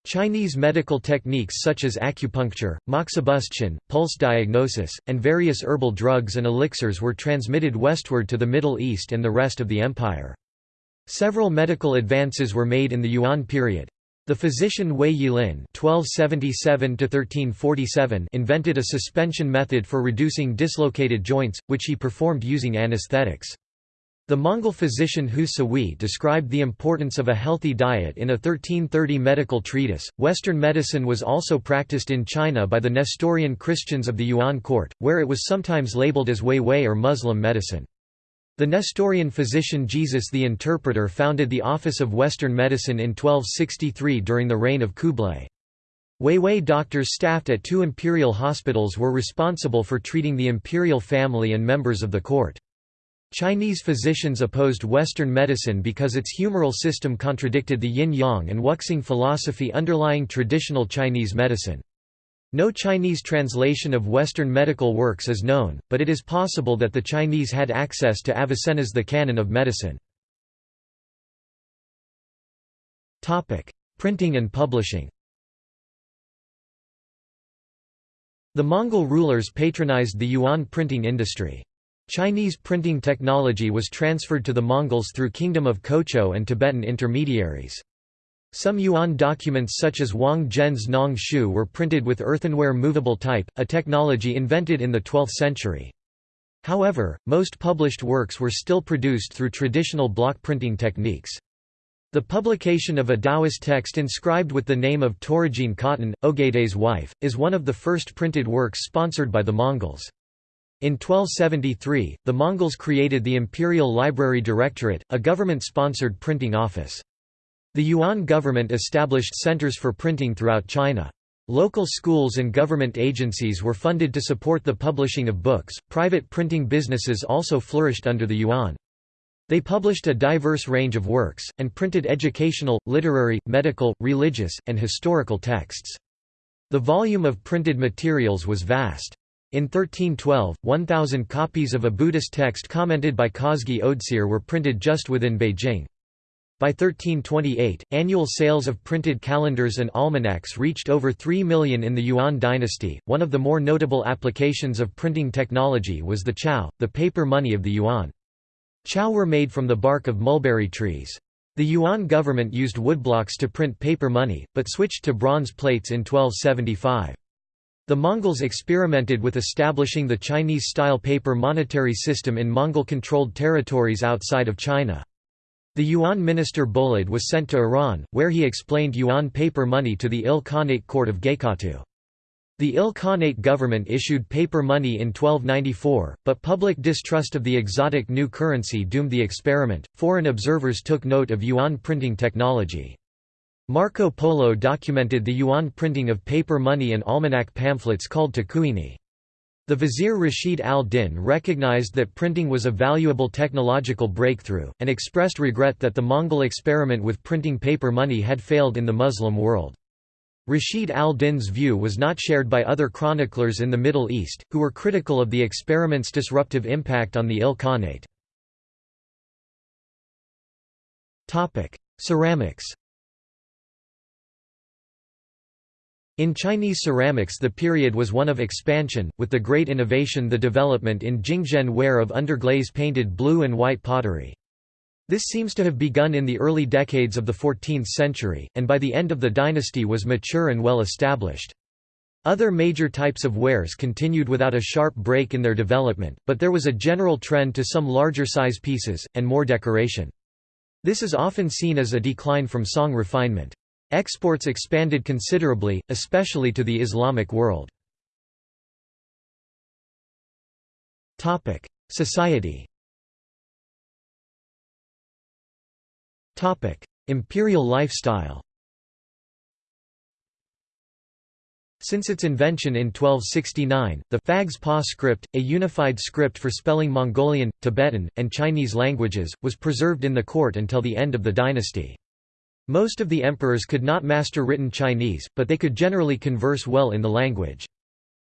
Chinese medical techniques such as acupuncture, moxibustion, pulse diagnosis, and various herbal drugs and elixirs were transmitted westward to the Middle East and the rest of the empire. Several medical advances were made in the Yuan period. The physician Wei Yilin (1277–1347) invented a suspension method for reducing dislocated joints, which he performed using anesthetics. The Mongol physician Hu Sihui described the importance of a healthy diet in a 1330 medical treatise. Western medicine was also practiced in China by the Nestorian Christians of the Yuan court, where it was sometimes labeled as Huihui or Muslim medicine. The Nestorian physician Jesus the Interpreter founded the Office of Western Medicine in 1263 during the reign of Kublai. Huihui doctors staffed at two imperial hospitals were responsible for treating the imperial family and members of the court. Chinese physicians opposed Western medicine because its humoral system contradicted the yin-yang and wuxing philosophy underlying traditional Chinese medicine. No Chinese translation of Western medical works is known, but it is possible that the Chinese had access to Avicenna's The Canon of Medicine. Printing and publishing The Mongol rulers patronized the yuan printing industry. Chinese printing technology was transferred to the Mongols through Kingdom of Kocho and Tibetan intermediaries. Some Yuan documents such as Wang Zhen's Nong Shu were printed with earthenware movable type, a technology invented in the 12th century. However, most published works were still produced through traditional block printing techniques. The publication of a Taoist text inscribed with the name of Töregene Khatun, Ogedei's wife, is one of the first printed works sponsored by the Mongols. In 1273, the Mongols created the Imperial Library Directorate, a government-sponsored printing office. The Yuan government established centers for printing throughout China. Local schools and government agencies were funded to support the publishing of books. Private printing businesses also flourished under the Yuan. They published a diverse range of works, and printed educational, literary, medical, religious, and historical texts. The volume of printed materials was vast. In 1312, 1,000 copies of a Buddhist text commented by Chosgi Odsir were printed just within Beijing. By 1328, annual sales of printed calendars and almanacs reached over 3 million in the Yuan dynasty. One of the more notable applications of printing technology was the chao, the paper money of the Yuan. Chao were made from the bark of mulberry trees. The Yuan government used woodblocks to print paper money, but switched to bronze plates in 1275. The Mongols experimented with establishing the Chinese-style paper monetary system in Mongol-controlled territories outside of China. The Yuan minister Bolad was sent to Iran, where he explained yuan paper money to the Il Khanate court of Gaykhatu. The Il Khanate government issued paper money in 1294, but public distrust of the exotic new currency doomed the experiment. Foreign observers took note of yuan printing technology. Marco Polo documented the yuan printing of paper money and almanac pamphlets called Tacuini. The vizier Rashid al-Din recognized that printing was a valuable technological breakthrough, and expressed regret that the Mongol experiment with printing paper money had failed in the Muslim world. Rashid al-Din's view was not shared by other chroniclers in the Middle East, who were critical of the experiment's disruptive impact on the Il Khanate. Ceramics In Chinese ceramics the period was one of expansion, with the great innovation the development in Jingdezhen ware of underglaze painted blue and white pottery. This seems to have begun in the early decades of the 14th century, and by the end of the dynasty was mature and well established. Other major types of wares continued without a sharp break in their development, but there was a general trend to some larger size pieces, and more decoration. This is often seen as a decline from song refinement. Exports expanded considerably, especially to the Islamic world. Society Imperial lifestyle Since its invention in 1269, the Phags Pa script, a unified script for spelling Mongolian, Tibetan, and Chinese languages, was preserved in the court until the end of the dynasty. Most of the emperors could not master written Chinese, but they could generally converse well in the language.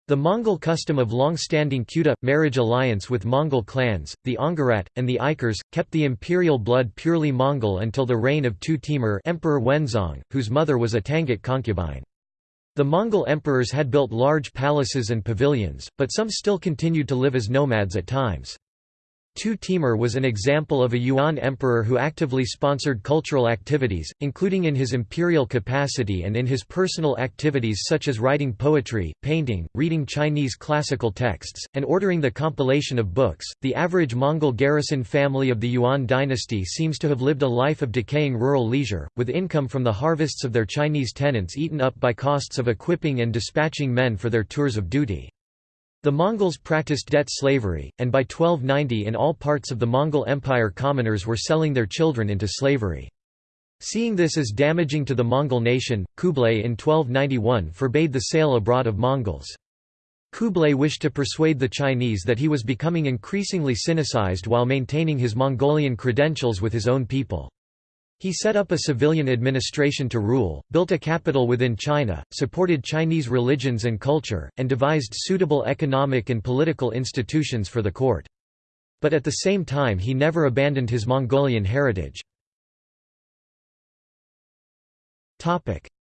The Mongol custom of long-standing Quda, marriage alliance with Mongol clans, the Onggirat, and the Ikers, kept the imperial blood purely Mongol until the reign of Tugh Temür Emperor Wenzong, whose mother was a Tangut concubine. The Mongol emperors had built large palaces and pavilions, but some still continued to live as nomads at times. Tugh Temür was an example of a Yuan emperor who actively sponsored cultural activities, including in his imperial capacity and in his personal activities such as writing poetry, painting, reading Chinese classical texts, and ordering the compilation of books. The average Mongol garrison family of the Yuan dynasty seems to have lived a life of decaying rural leisure, with income from the harvests of their Chinese tenants eaten up by costs of equipping and dispatching men for their tours of duty. The Mongols practiced debt slavery, and by 1290 in all parts of the Mongol Empire commoners were selling their children into slavery. Seeing this as damaging to the Mongol nation, Kublai in 1291 forbade the sale abroad of Mongols. Kublai wished to persuade the Chinese that he was becoming increasingly sinicized while maintaining his Mongolian credentials with his own people. He set up a civilian administration to rule, built a capital within China, supported Chinese religions and culture, and devised suitable economic and political institutions for the court. But at the same time he never abandoned his Mongolian heritage.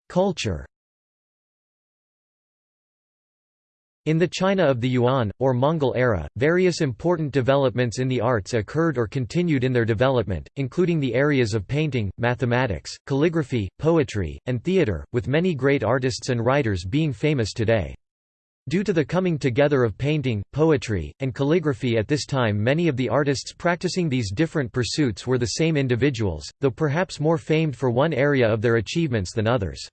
Culture In the China of the Yuan, or Mongol era, various important developments in the arts occurred or continued in their development, including the areas of painting, mathematics, calligraphy, poetry, and theatre, with many great artists and writers being famous today. Due to the coming together of painting, poetry, and calligraphy at this time many of the artists practicing these different pursuits were the same individuals, though perhaps more famed for one area of their achievements than others.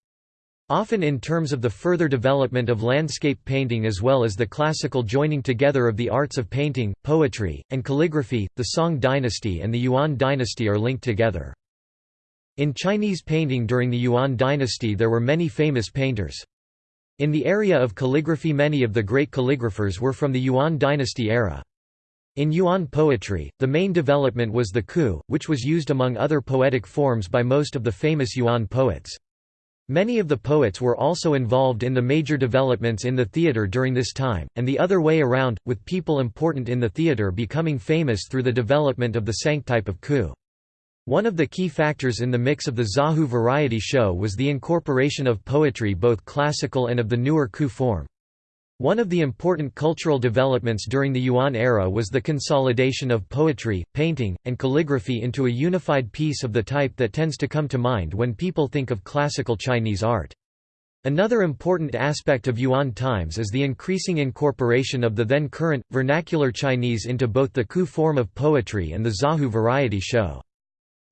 Often in terms of the further development of landscape painting as well as the classical joining together of the arts of painting, poetry, and calligraphy, the Song dynasty and the Yuan dynasty are linked together. In Chinese painting during the Yuan dynasty there were many famous painters. In the area of calligraphy many of the great calligraphers were from the Yuan dynasty era. In Yuan poetry, the main development was the ku, which was used among other poetic forms by most of the famous Yuan poets. Many of the poets were also involved in the major developments in the theatre during this time, and the other way around, with people important in the theatre becoming famous through the development of the Sank type of ku. One of the key factors in the mix of the Zaju variety show was the incorporation of poetry both classical and of the newer ku form. One of the important cultural developments during the Yuan era was the consolidation of poetry, painting, and calligraphy into a unified piece of the type that tends to come to mind when people think of classical Chinese art. Another important aspect of Yuan times is the increasing incorporation of the then current, vernacular Chinese into both the Ku form of poetry and the Zaju variety show.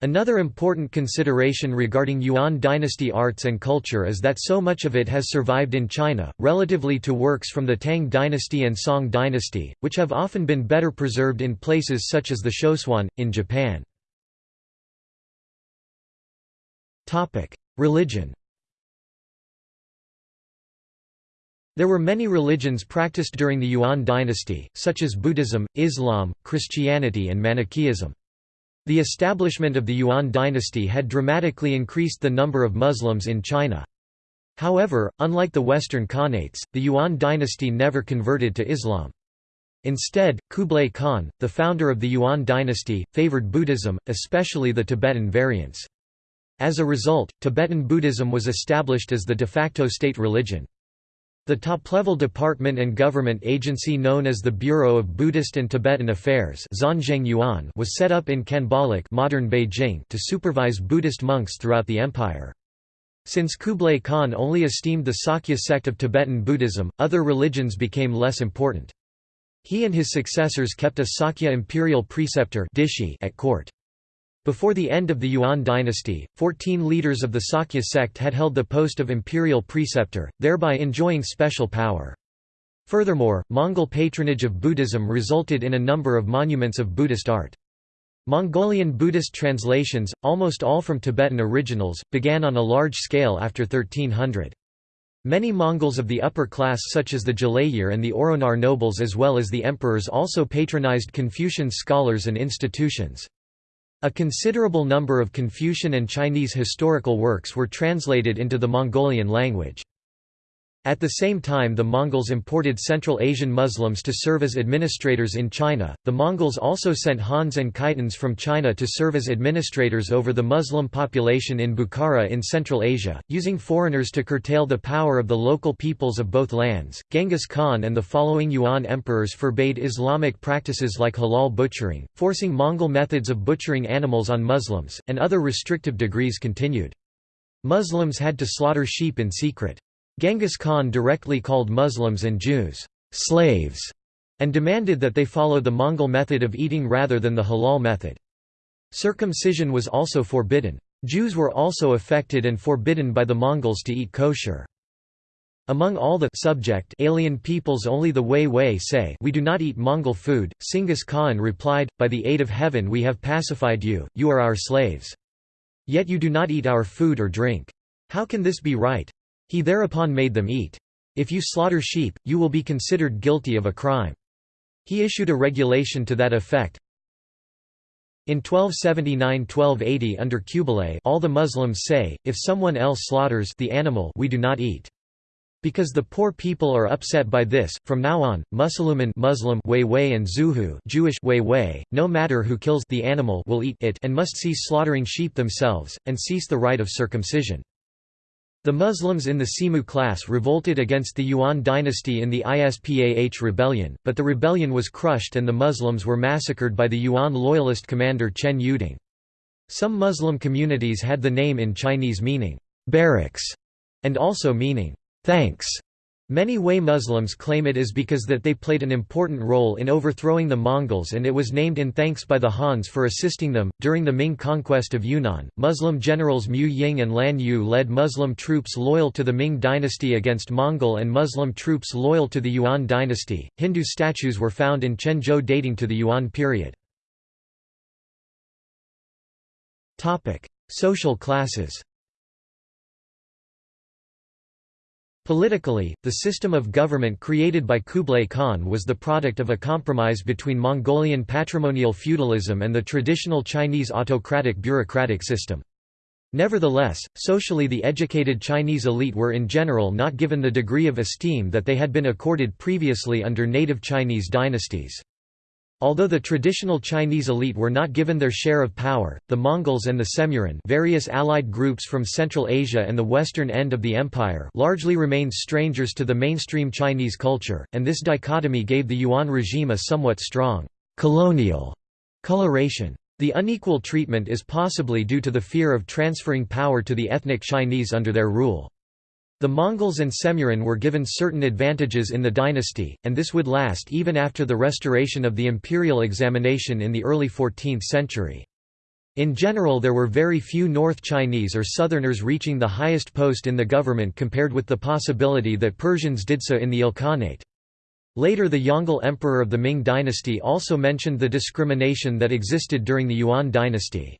Another important consideration regarding Yuan dynasty arts and culture is that so much of it has survived in China, relatively to works from the Tang dynasty and Song dynasty, which have often been better preserved in places such as the Shōsōin, in Japan. Religion There were many religions practiced during the Yuan dynasty, such as Buddhism, Islam, Christianity and Manichaeism. The establishment of the Yuan dynasty had dramatically increased the number of Muslims in China. However, unlike the Western Khanates, the Yuan dynasty never converted to Islam. Instead, Kublai Khan, the founder of the Yuan dynasty, favored Buddhism, especially the Tibetan variants. As a result, Tibetan Buddhism was established as the de facto state religion. The top-level department and government agency known as the Bureau of Buddhist and Tibetan Affairs was set up in Khanbaliq modern Beijing to supervise Buddhist monks throughout the empire. Since Kublai Khan only esteemed the Sakya sect of Tibetan Buddhism, other religions became less important. He and his successors kept a Sakya imperial preceptor at court. Before the end of the Yuan dynasty, 14 leaders of the Sakya sect had held the post of imperial preceptor, thereby enjoying special power. Furthermore, Mongol patronage of Buddhism resulted in a number of monuments of Buddhist art. Mongolian Buddhist translations, almost all from Tibetan originals, began on a large scale after 1300. Many Mongols of the upper class such as the Jalayir and the Oronar nobles as well as the emperors also patronized Confucian scholars and institutions. A considerable number of Confucian and Chinese historical works were translated into the Mongolian language. At the same time the Mongols imported Central Asian Muslims to serve as administrators in China, the Mongols also sent Hans and Khitans from China to serve as administrators over the Muslim population in Bukhara in Central Asia, using foreigners to curtail the power of the local peoples of both lands. Genghis Khan and the following Yuan emperors forbade Islamic practices like halal butchering, forcing Mongol methods of butchering animals on Muslims, and other restrictive decrees continued. Muslims had to slaughter sheep in secret. Genghis Khan directly called Muslims and Jews, slaves, and demanded that they follow the Mongol method of eating rather than the halal method. Circumcision was also forbidden. Jews were also affected and forbidden by the Mongols to eat kosher. Among all the subject alien peoples only the Huihui say we do not eat Mongol food, Chinggis Khan replied, by the aid of heaven we have pacified you, you are our slaves. Yet you do not eat our food or drink. How can this be right? He thereupon made them eat. If you slaughter sheep, you will be considered guilty of a crime. He issued a regulation to that effect. In 1279–1280 under Kublai all the Muslims say, if someone else slaughters the animal we do not eat. Because the poor people are upset by this, from now on, Musliman Muslim Wei and Zhuhu Jewish Wei no matter who kills the animal will eat it and must cease slaughtering sheep themselves, and cease the rite of circumcision. The Muslims in the Simu class revolted against the Yuan dynasty in the Ispah rebellion, but the rebellion was crushed and the Muslims were massacred by the Yuan loyalist commander Chen Youding. Some Muslim communities had the name in Chinese meaning, barracks, and also meaning, thanks. Many Hui Muslims claim it is because that they played an important role in overthrowing the Mongols and it was named in thanks by the Hans for assisting them. During the Ming conquest of Yunnan, Muslim generals Mu Ying and Lan Yu led Muslim troops loyal to the Ming dynasty against Mongol and Muslim troops loyal to the Yuan dynasty. Hindu statues were found in Quanzhou dating to the Yuan period. Topic: Social classes. Politically, the system of government created by Kublai Khan was the product of a compromise between Mongolian patrimonial feudalism and the traditional Chinese autocratic bureaucratic system. Nevertheless, socially the educated Chinese elite were in general not given the degree of esteem that they had been accorded previously under native Chinese dynasties. Although the traditional Chinese elite were not given their share of power, the Mongols and the Semuran various allied groups from Central Asia and the western end of the empire largely remained strangers to the mainstream Chinese culture, and this dichotomy gave the Yuan regime a somewhat strong colonial coloration. The unequal treatment is possibly due to the fear of transferring power to the ethnic Chinese under their rule. The Mongols and Semuran were given certain advantages in the dynasty, and this would last even after the restoration of the imperial examination in the early 14th century. In general there were very few North Chinese or Southerners reaching the highest post in the government compared with the possibility that Persians did so in the Ilkhanate. Later the Yongle emperor of the Ming dynasty also mentioned the discrimination that existed during the Yuan dynasty.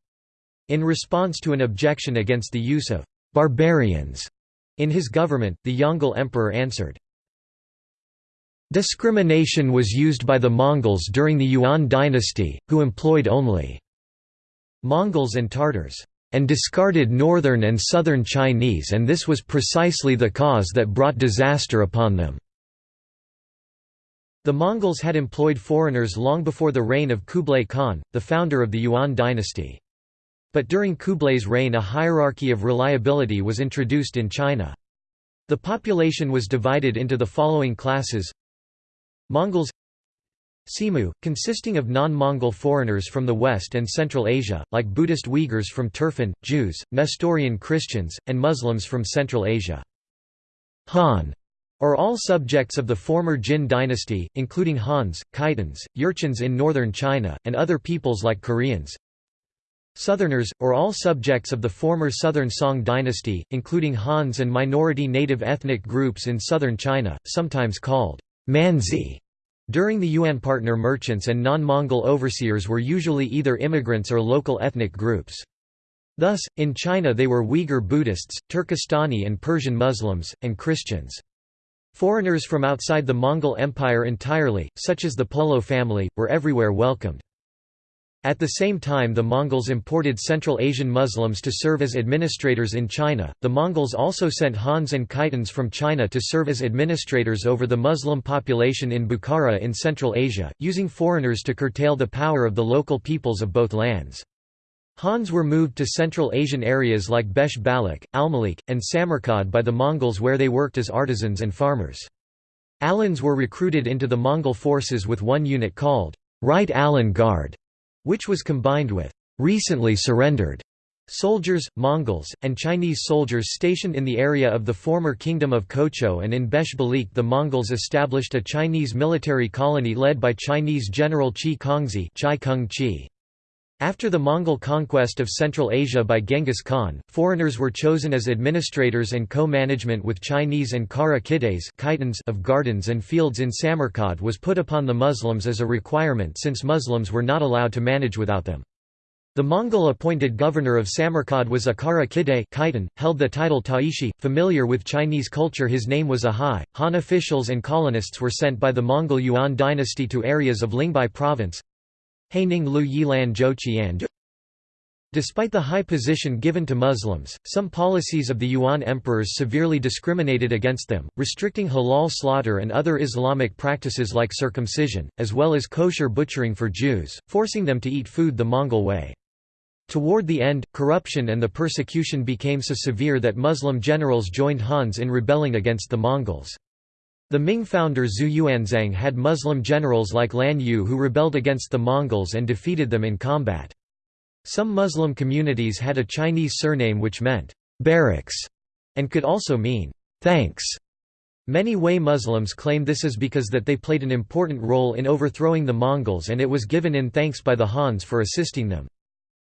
In response to an objection against the use of «barbarians» in his government, the Yongle emperor answered, Discrimination was used by the Mongols during the Yuan dynasty, who employed only Mongols and Tartars, and discarded northern and southern Chinese and this was precisely the cause that brought disaster upon them. The Mongols had employed foreigners long before the reign of Kublai Khan, the founder of the Yuan dynasty. But during Kublai's reign a hierarchy of reliability was introduced in China. The population was divided into the following classes Mongols Simu, consisting of non-Mongol foreigners from the West and Central Asia, like Buddhist Uyghurs from Turfan, Jews, Nestorian Christians, and Muslims from Central Asia. Han are all subjects of the former Jin dynasty, including Hans, Khitans, Jurchens in northern China, and other peoples like Koreans. Southerners, or all subjects of the former Southern Song dynasty, including Hans and minority native ethnic groups in southern China, sometimes called Manzi. During the Yuan partner merchants and non-Mongol overseers were usually either immigrants or local ethnic groups. Thus, in China they were Uyghur Buddhists, Turkestani and Persian Muslims, and Christians. Foreigners from outside the Mongol Empire entirely, such as the Polo family, were everywhere welcomed. At the same time the Mongols imported Central Asian Muslims to serve as administrators in China. The Mongols also sent Hans and Khitans from China to serve as administrators over the Muslim population in Bukhara in Central Asia, using foreigners to curtail the power of the local peoples of both lands. Hans were moved to Central Asian areas like Besh Balak, Almalik, and Samarkand by the Mongols where they worked as artisans and farmers. Alans were recruited into the Mongol forces with one unit called Right Alan Guard which was combined with recently surrendered soldiers, Mongols, and Chinese soldiers stationed in the area of the former Kingdom of Kocho and in Besh Balik the Mongols established a Chinese military colony led by Chinese General Qi Kongzhi. After the Mongol conquest of Central Asia by Genghis Khan, foreigners were chosen as administrators and co-management with Chinese and Kara Khitans of gardens and fields in Samarkand was put upon the Muslims as a requirement since Muslims were not allowed to manage without them. The Mongol-appointed governor of Samarkand was a Kara Khitan, held the title Taishi. Familiar with Chinese culture his name was Ahai. Han officials and colonists were sent by the Mongol Yuan dynasty to areas of Lingbei province, Haining Lu Yilan Zhou Despite the high position given to Muslims, some policies of the Yuan emperors severely discriminated against them, restricting halal slaughter and other Islamic practices like circumcision, as well as kosher butchering for Jews, forcing them to eat food the Mongol way. Toward the end, corruption and the persecution became so severe that Muslim generals joined Hans in rebelling against the Mongols. The Ming founder Zhu Yuanzhang had Muslim generals like Lan Yu who rebelled against the Mongols and defeated them in combat. Some Muslim communities had a Chinese surname which meant, barracks, and could also mean, thanks. Many Hui Muslims claim this is because that they played an important role in overthrowing the Mongols and it was given in thanks by the Hans for assisting them.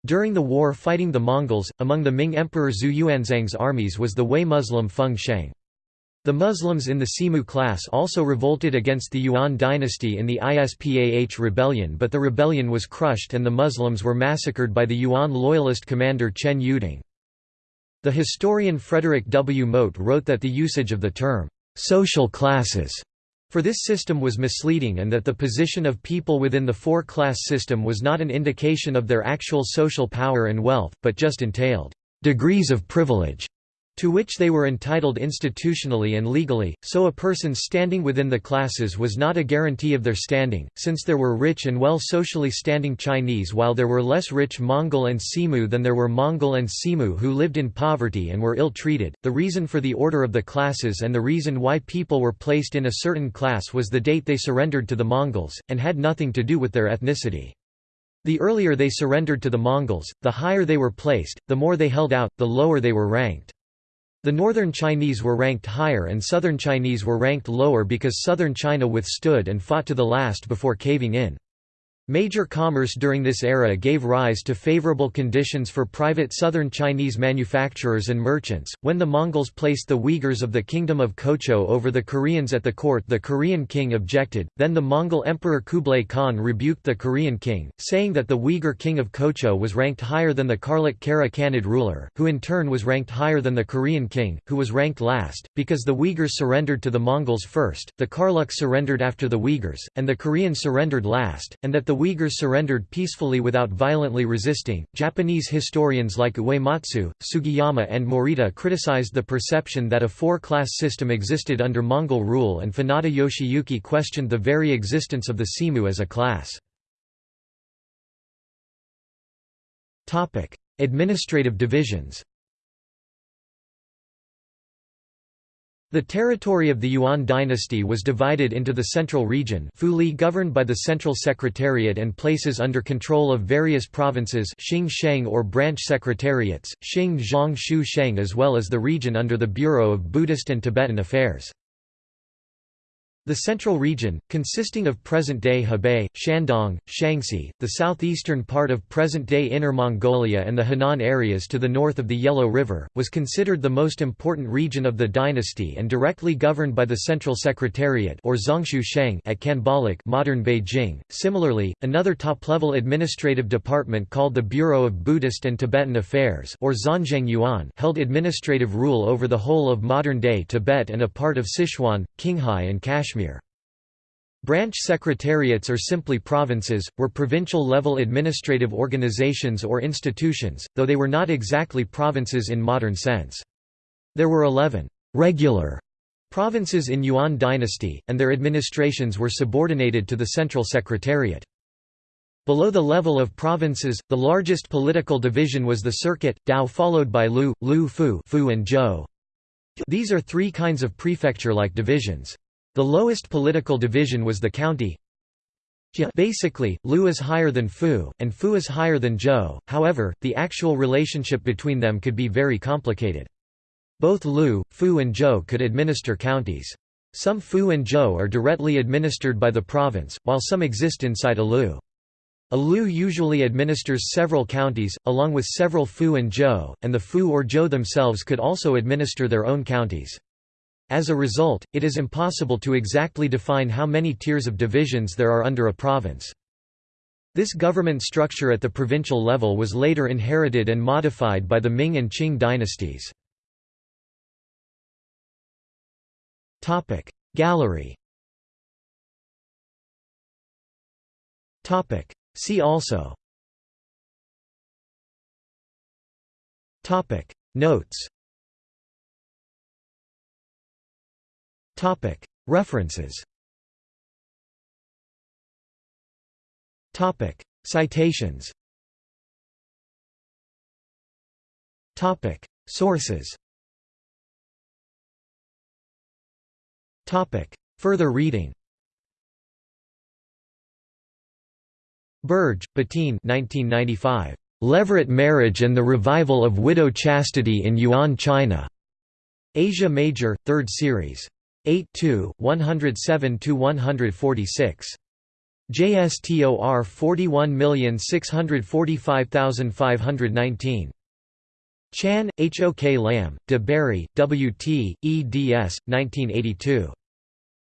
During the war fighting the Mongols, among the Ming Emperor Zhu Yuanzhang's armies was the Hui Muslim Feng Sheng. The Muslims in the Simu class also revolted against the Yuan dynasty in the Ispah rebellion but the rebellion was crushed and the Muslims were massacred by the Yuan loyalist commander Chen Youding. The historian Frederick W. Mote wrote that the usage of the term, "'social classes' for this system was misleading and that the position of people within the four-class system was not an indication of their actual social power and wealth, but just entailed, "'degrees of privilege' to which they were entitled institutionally and legally, so a person's standing within the classes was not a guarantee of their standing, since there were rich and well socially standing Chinese while there were less rich Mongol and Simu than there were Mongol and Simu who lived in poverty and were ill-treated. The reason for the order of the classes and the reason why people were placed in a certain class was the date they surrendered to the Mongols, and had nothing to do with their ethnicity. The earlier they surrendered to the Mongols, the higher they were placed, the more they held out, the lower they were ranked. The northern Chinese were ranked higher and southern Chinese were ranked lower because southern China withstood and fought to the last before caving in. Major commerce during this era gave rise to favorable conditions for private southern Chinese manufacturers and merchants. When the Mongols placed the Uyghurs of the Kingdom of Kocho over the Koreans at the court, the Korean king objected. Then the Mongol Emperor Kublai Khan rebuked the Korean king, saying that the Uyghur king of Kocho was ranked higher than the Karluk Kara Khanid ruler, who in turn was ranked higher than the Korean king, who was ranked last. Because the Uyghurs surrendered to the Mongols first, the Karluk surrendered after the Uyghurs, and the Koreans surrendered last, and that the Uyghurs surrendered peacefully without violently resisting. Japanese historians like Uematsu, Sugiyama, and Morita criticized the perception that a four class system existed under Mongol rule, and Funada Yoshiyuki questioned the very existence of the Simu as a class. Administrative divisions The territory of the Yuan dynasty was divided into the central region Fuli governed by the central secretariat and places under control of various provinces Xing Sheng or branch secretariats, Xing Zhongshu Sheng as well as the region under the Bureau of Buddhist and Tibetan Affairs. The central region, consisting of present-day Hebei, Shandong, Shaanxi, the southeastern part of present-day Inner Mongolia and the Henan areas to the north of the Yellow River, was considered the most important region of the dynasty and directly governed by the Central Secretariat or Zhongshu Sheng at Khanbaliq modern Beijing. Similarly, another top-level administrative department called the Bureau of Buddhist and Tibetan Affairs or Xuanzheng Yuan held administrative rule over the whole of modern-day Tibet and a part of Sichuan, Qinghai and Kashmir. Kashmir. Branch secretariats or simply provinces, were provincial-level administrative organizations or institutions, though they were not exactly provinces in modern sense. There were 11 «regular» provinces in Yuan dynasty, and their administrations were subordinated to the central secretariat. Below the level of provinces, the largest political division was the circuit, Dao followed by Lu, Lu Fu, Fu and Zhou. These are three kinds of prefecture-like divisions. The lowest political division was the county. Basically, Lu is higher than Fu, and Fu is higher than Zhou, however, the actual relationship between them could be very complicated. Both Lu, Fu and Zhou could administer counties. Some Fu and Zhou are directly administered by the province, while some exist inside a Lu. A Lu usually administers several counties, along with several Fu and Zhou, and the Fu or Zhou themselves could also administer their own counties. As a result, it is impossible to exactly define how many tiers of divisions there are under a province. This government structure at the provincial level was later inherited and modified by the Ming and Qing dynasties. Gallery See also Notes References. Citations. Sources. Further reading. Birge, Bettine 1995. Levirate Marriage and the Revival of Widow Chastity in Yuan China. Asia Major, 3rd Series. 82, 107–146. JSTOR 41645519. Chan, H. O. K. Lam, de Bary, W. T., eds. 1982.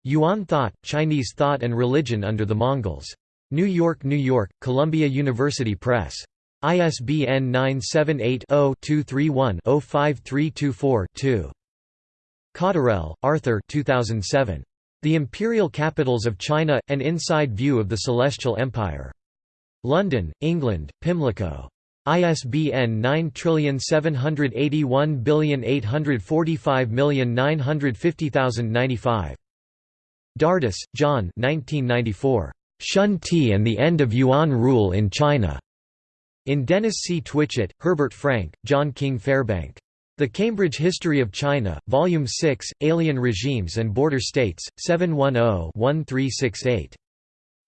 Yuan Thought, Chinese Thought and Religion Under the Mongols. New York, New York, Columbia University Press. ISBN 978 0 231 05324 2. Cotterell, Arthur 2007. The Imperial Capitals of China – An Inside View of the Celestial Empire. London, England, Pimlico. ISBN 9781845950095. Dardess, John 1994. Shun Ti and the End of Yuan Rule in China. In Dennis C. Twitchett, Herbert Franke, John King Fairbank. The Cambridge History of China, Volume 6, Alien Regimes and Border States, 710-1368.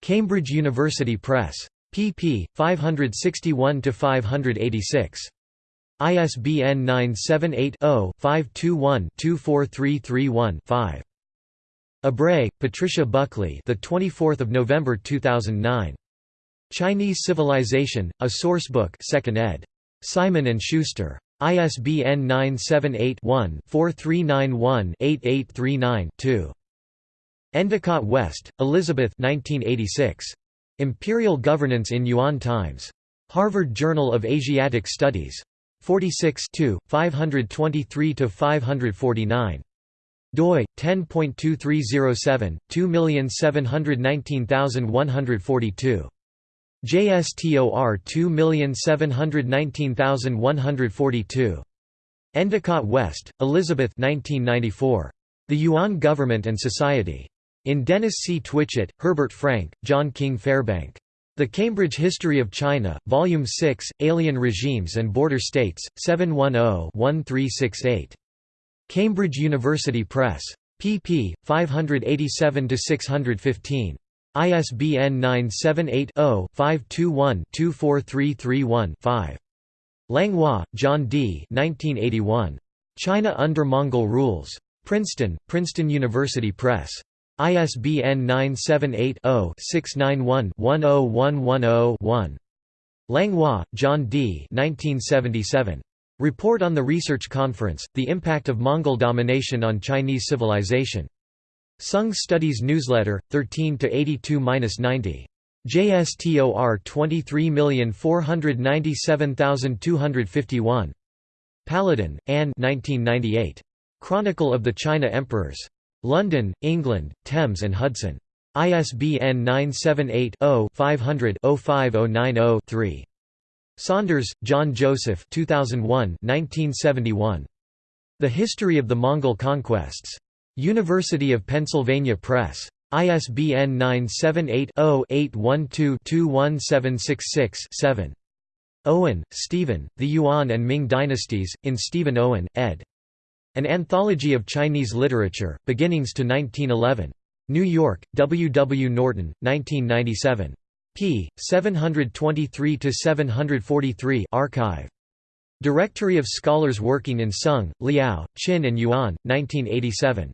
Cambridge University Press. pp. 561–586. ISBN 978-0-521-24331-5. Ebrey, Patricia Buckley the 24th of November 2009. Chinese Civilization, a Sourcebook 2nd ed. Simon & Schuster. ISBN 978-1-4391-8839-2. Endicott West, Elizabeth 1986. Imperial Governance in Yuan Times. Harvard Journal of Asiatic Studies. 46 523–549 doi 10.2307 2719142 JSTOR 2719142 Endicott West, Elizabeth 1994. The Yuan Government and Society. In Dennis C. Twitchett, Herbert Franke, John King Fairbank. The Cambridge History of China, Volume 6, Alien Regimes and Border States, 710-1368. Cambridge University Press. pp. 587–615. ISBN 978-0-521-24331-5. Langlois, John D. 1981. China under Mongol Rules. Princeton, Princeton University Press. ISBN 978-0-691-10110-1. Langlois, John D. 1977. Report on the Research Conference, The Impact of Mongol Domination on Chinese Civilization. Sung Studies Newsletter, 13–82–90. JSTOR 23497251. Paludan, Anne 1998. Chronicle of the China Emperors. London, England, Thames and Hudson. ISBN 978 0 500 05090 3. Saunders, John Joseph 2001 1971. The History of the Mongol Conquests. University of Pennsylvania Press. ISBN 978-0-812-21766-7. Owen, Stephen, The Yuan and Ming Dynasties, in Stephen Owen, ed. An Anthology of Chinese Literature, Beginnings to 1911. New York, W. W. Norton, 1997 p. 723–743 archive. Directory of Scholars Working in Sung, Liao, Chin and Yuan, 1987.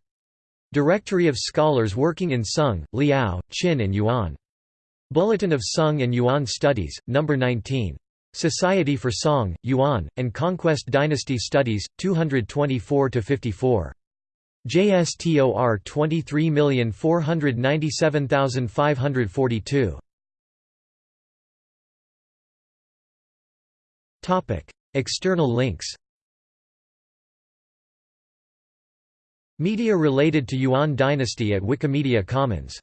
Directory of Scholars Working in Sung, Liao, Chin and Yuan. Bulletin of Sung and Yuan Studies, No. 19. Society for Song, Yuan, and Conquest Dynasty Studies, 224–54. JSTOR 23497542. External links Media related to Yuan dynasty at Wikimedia Commons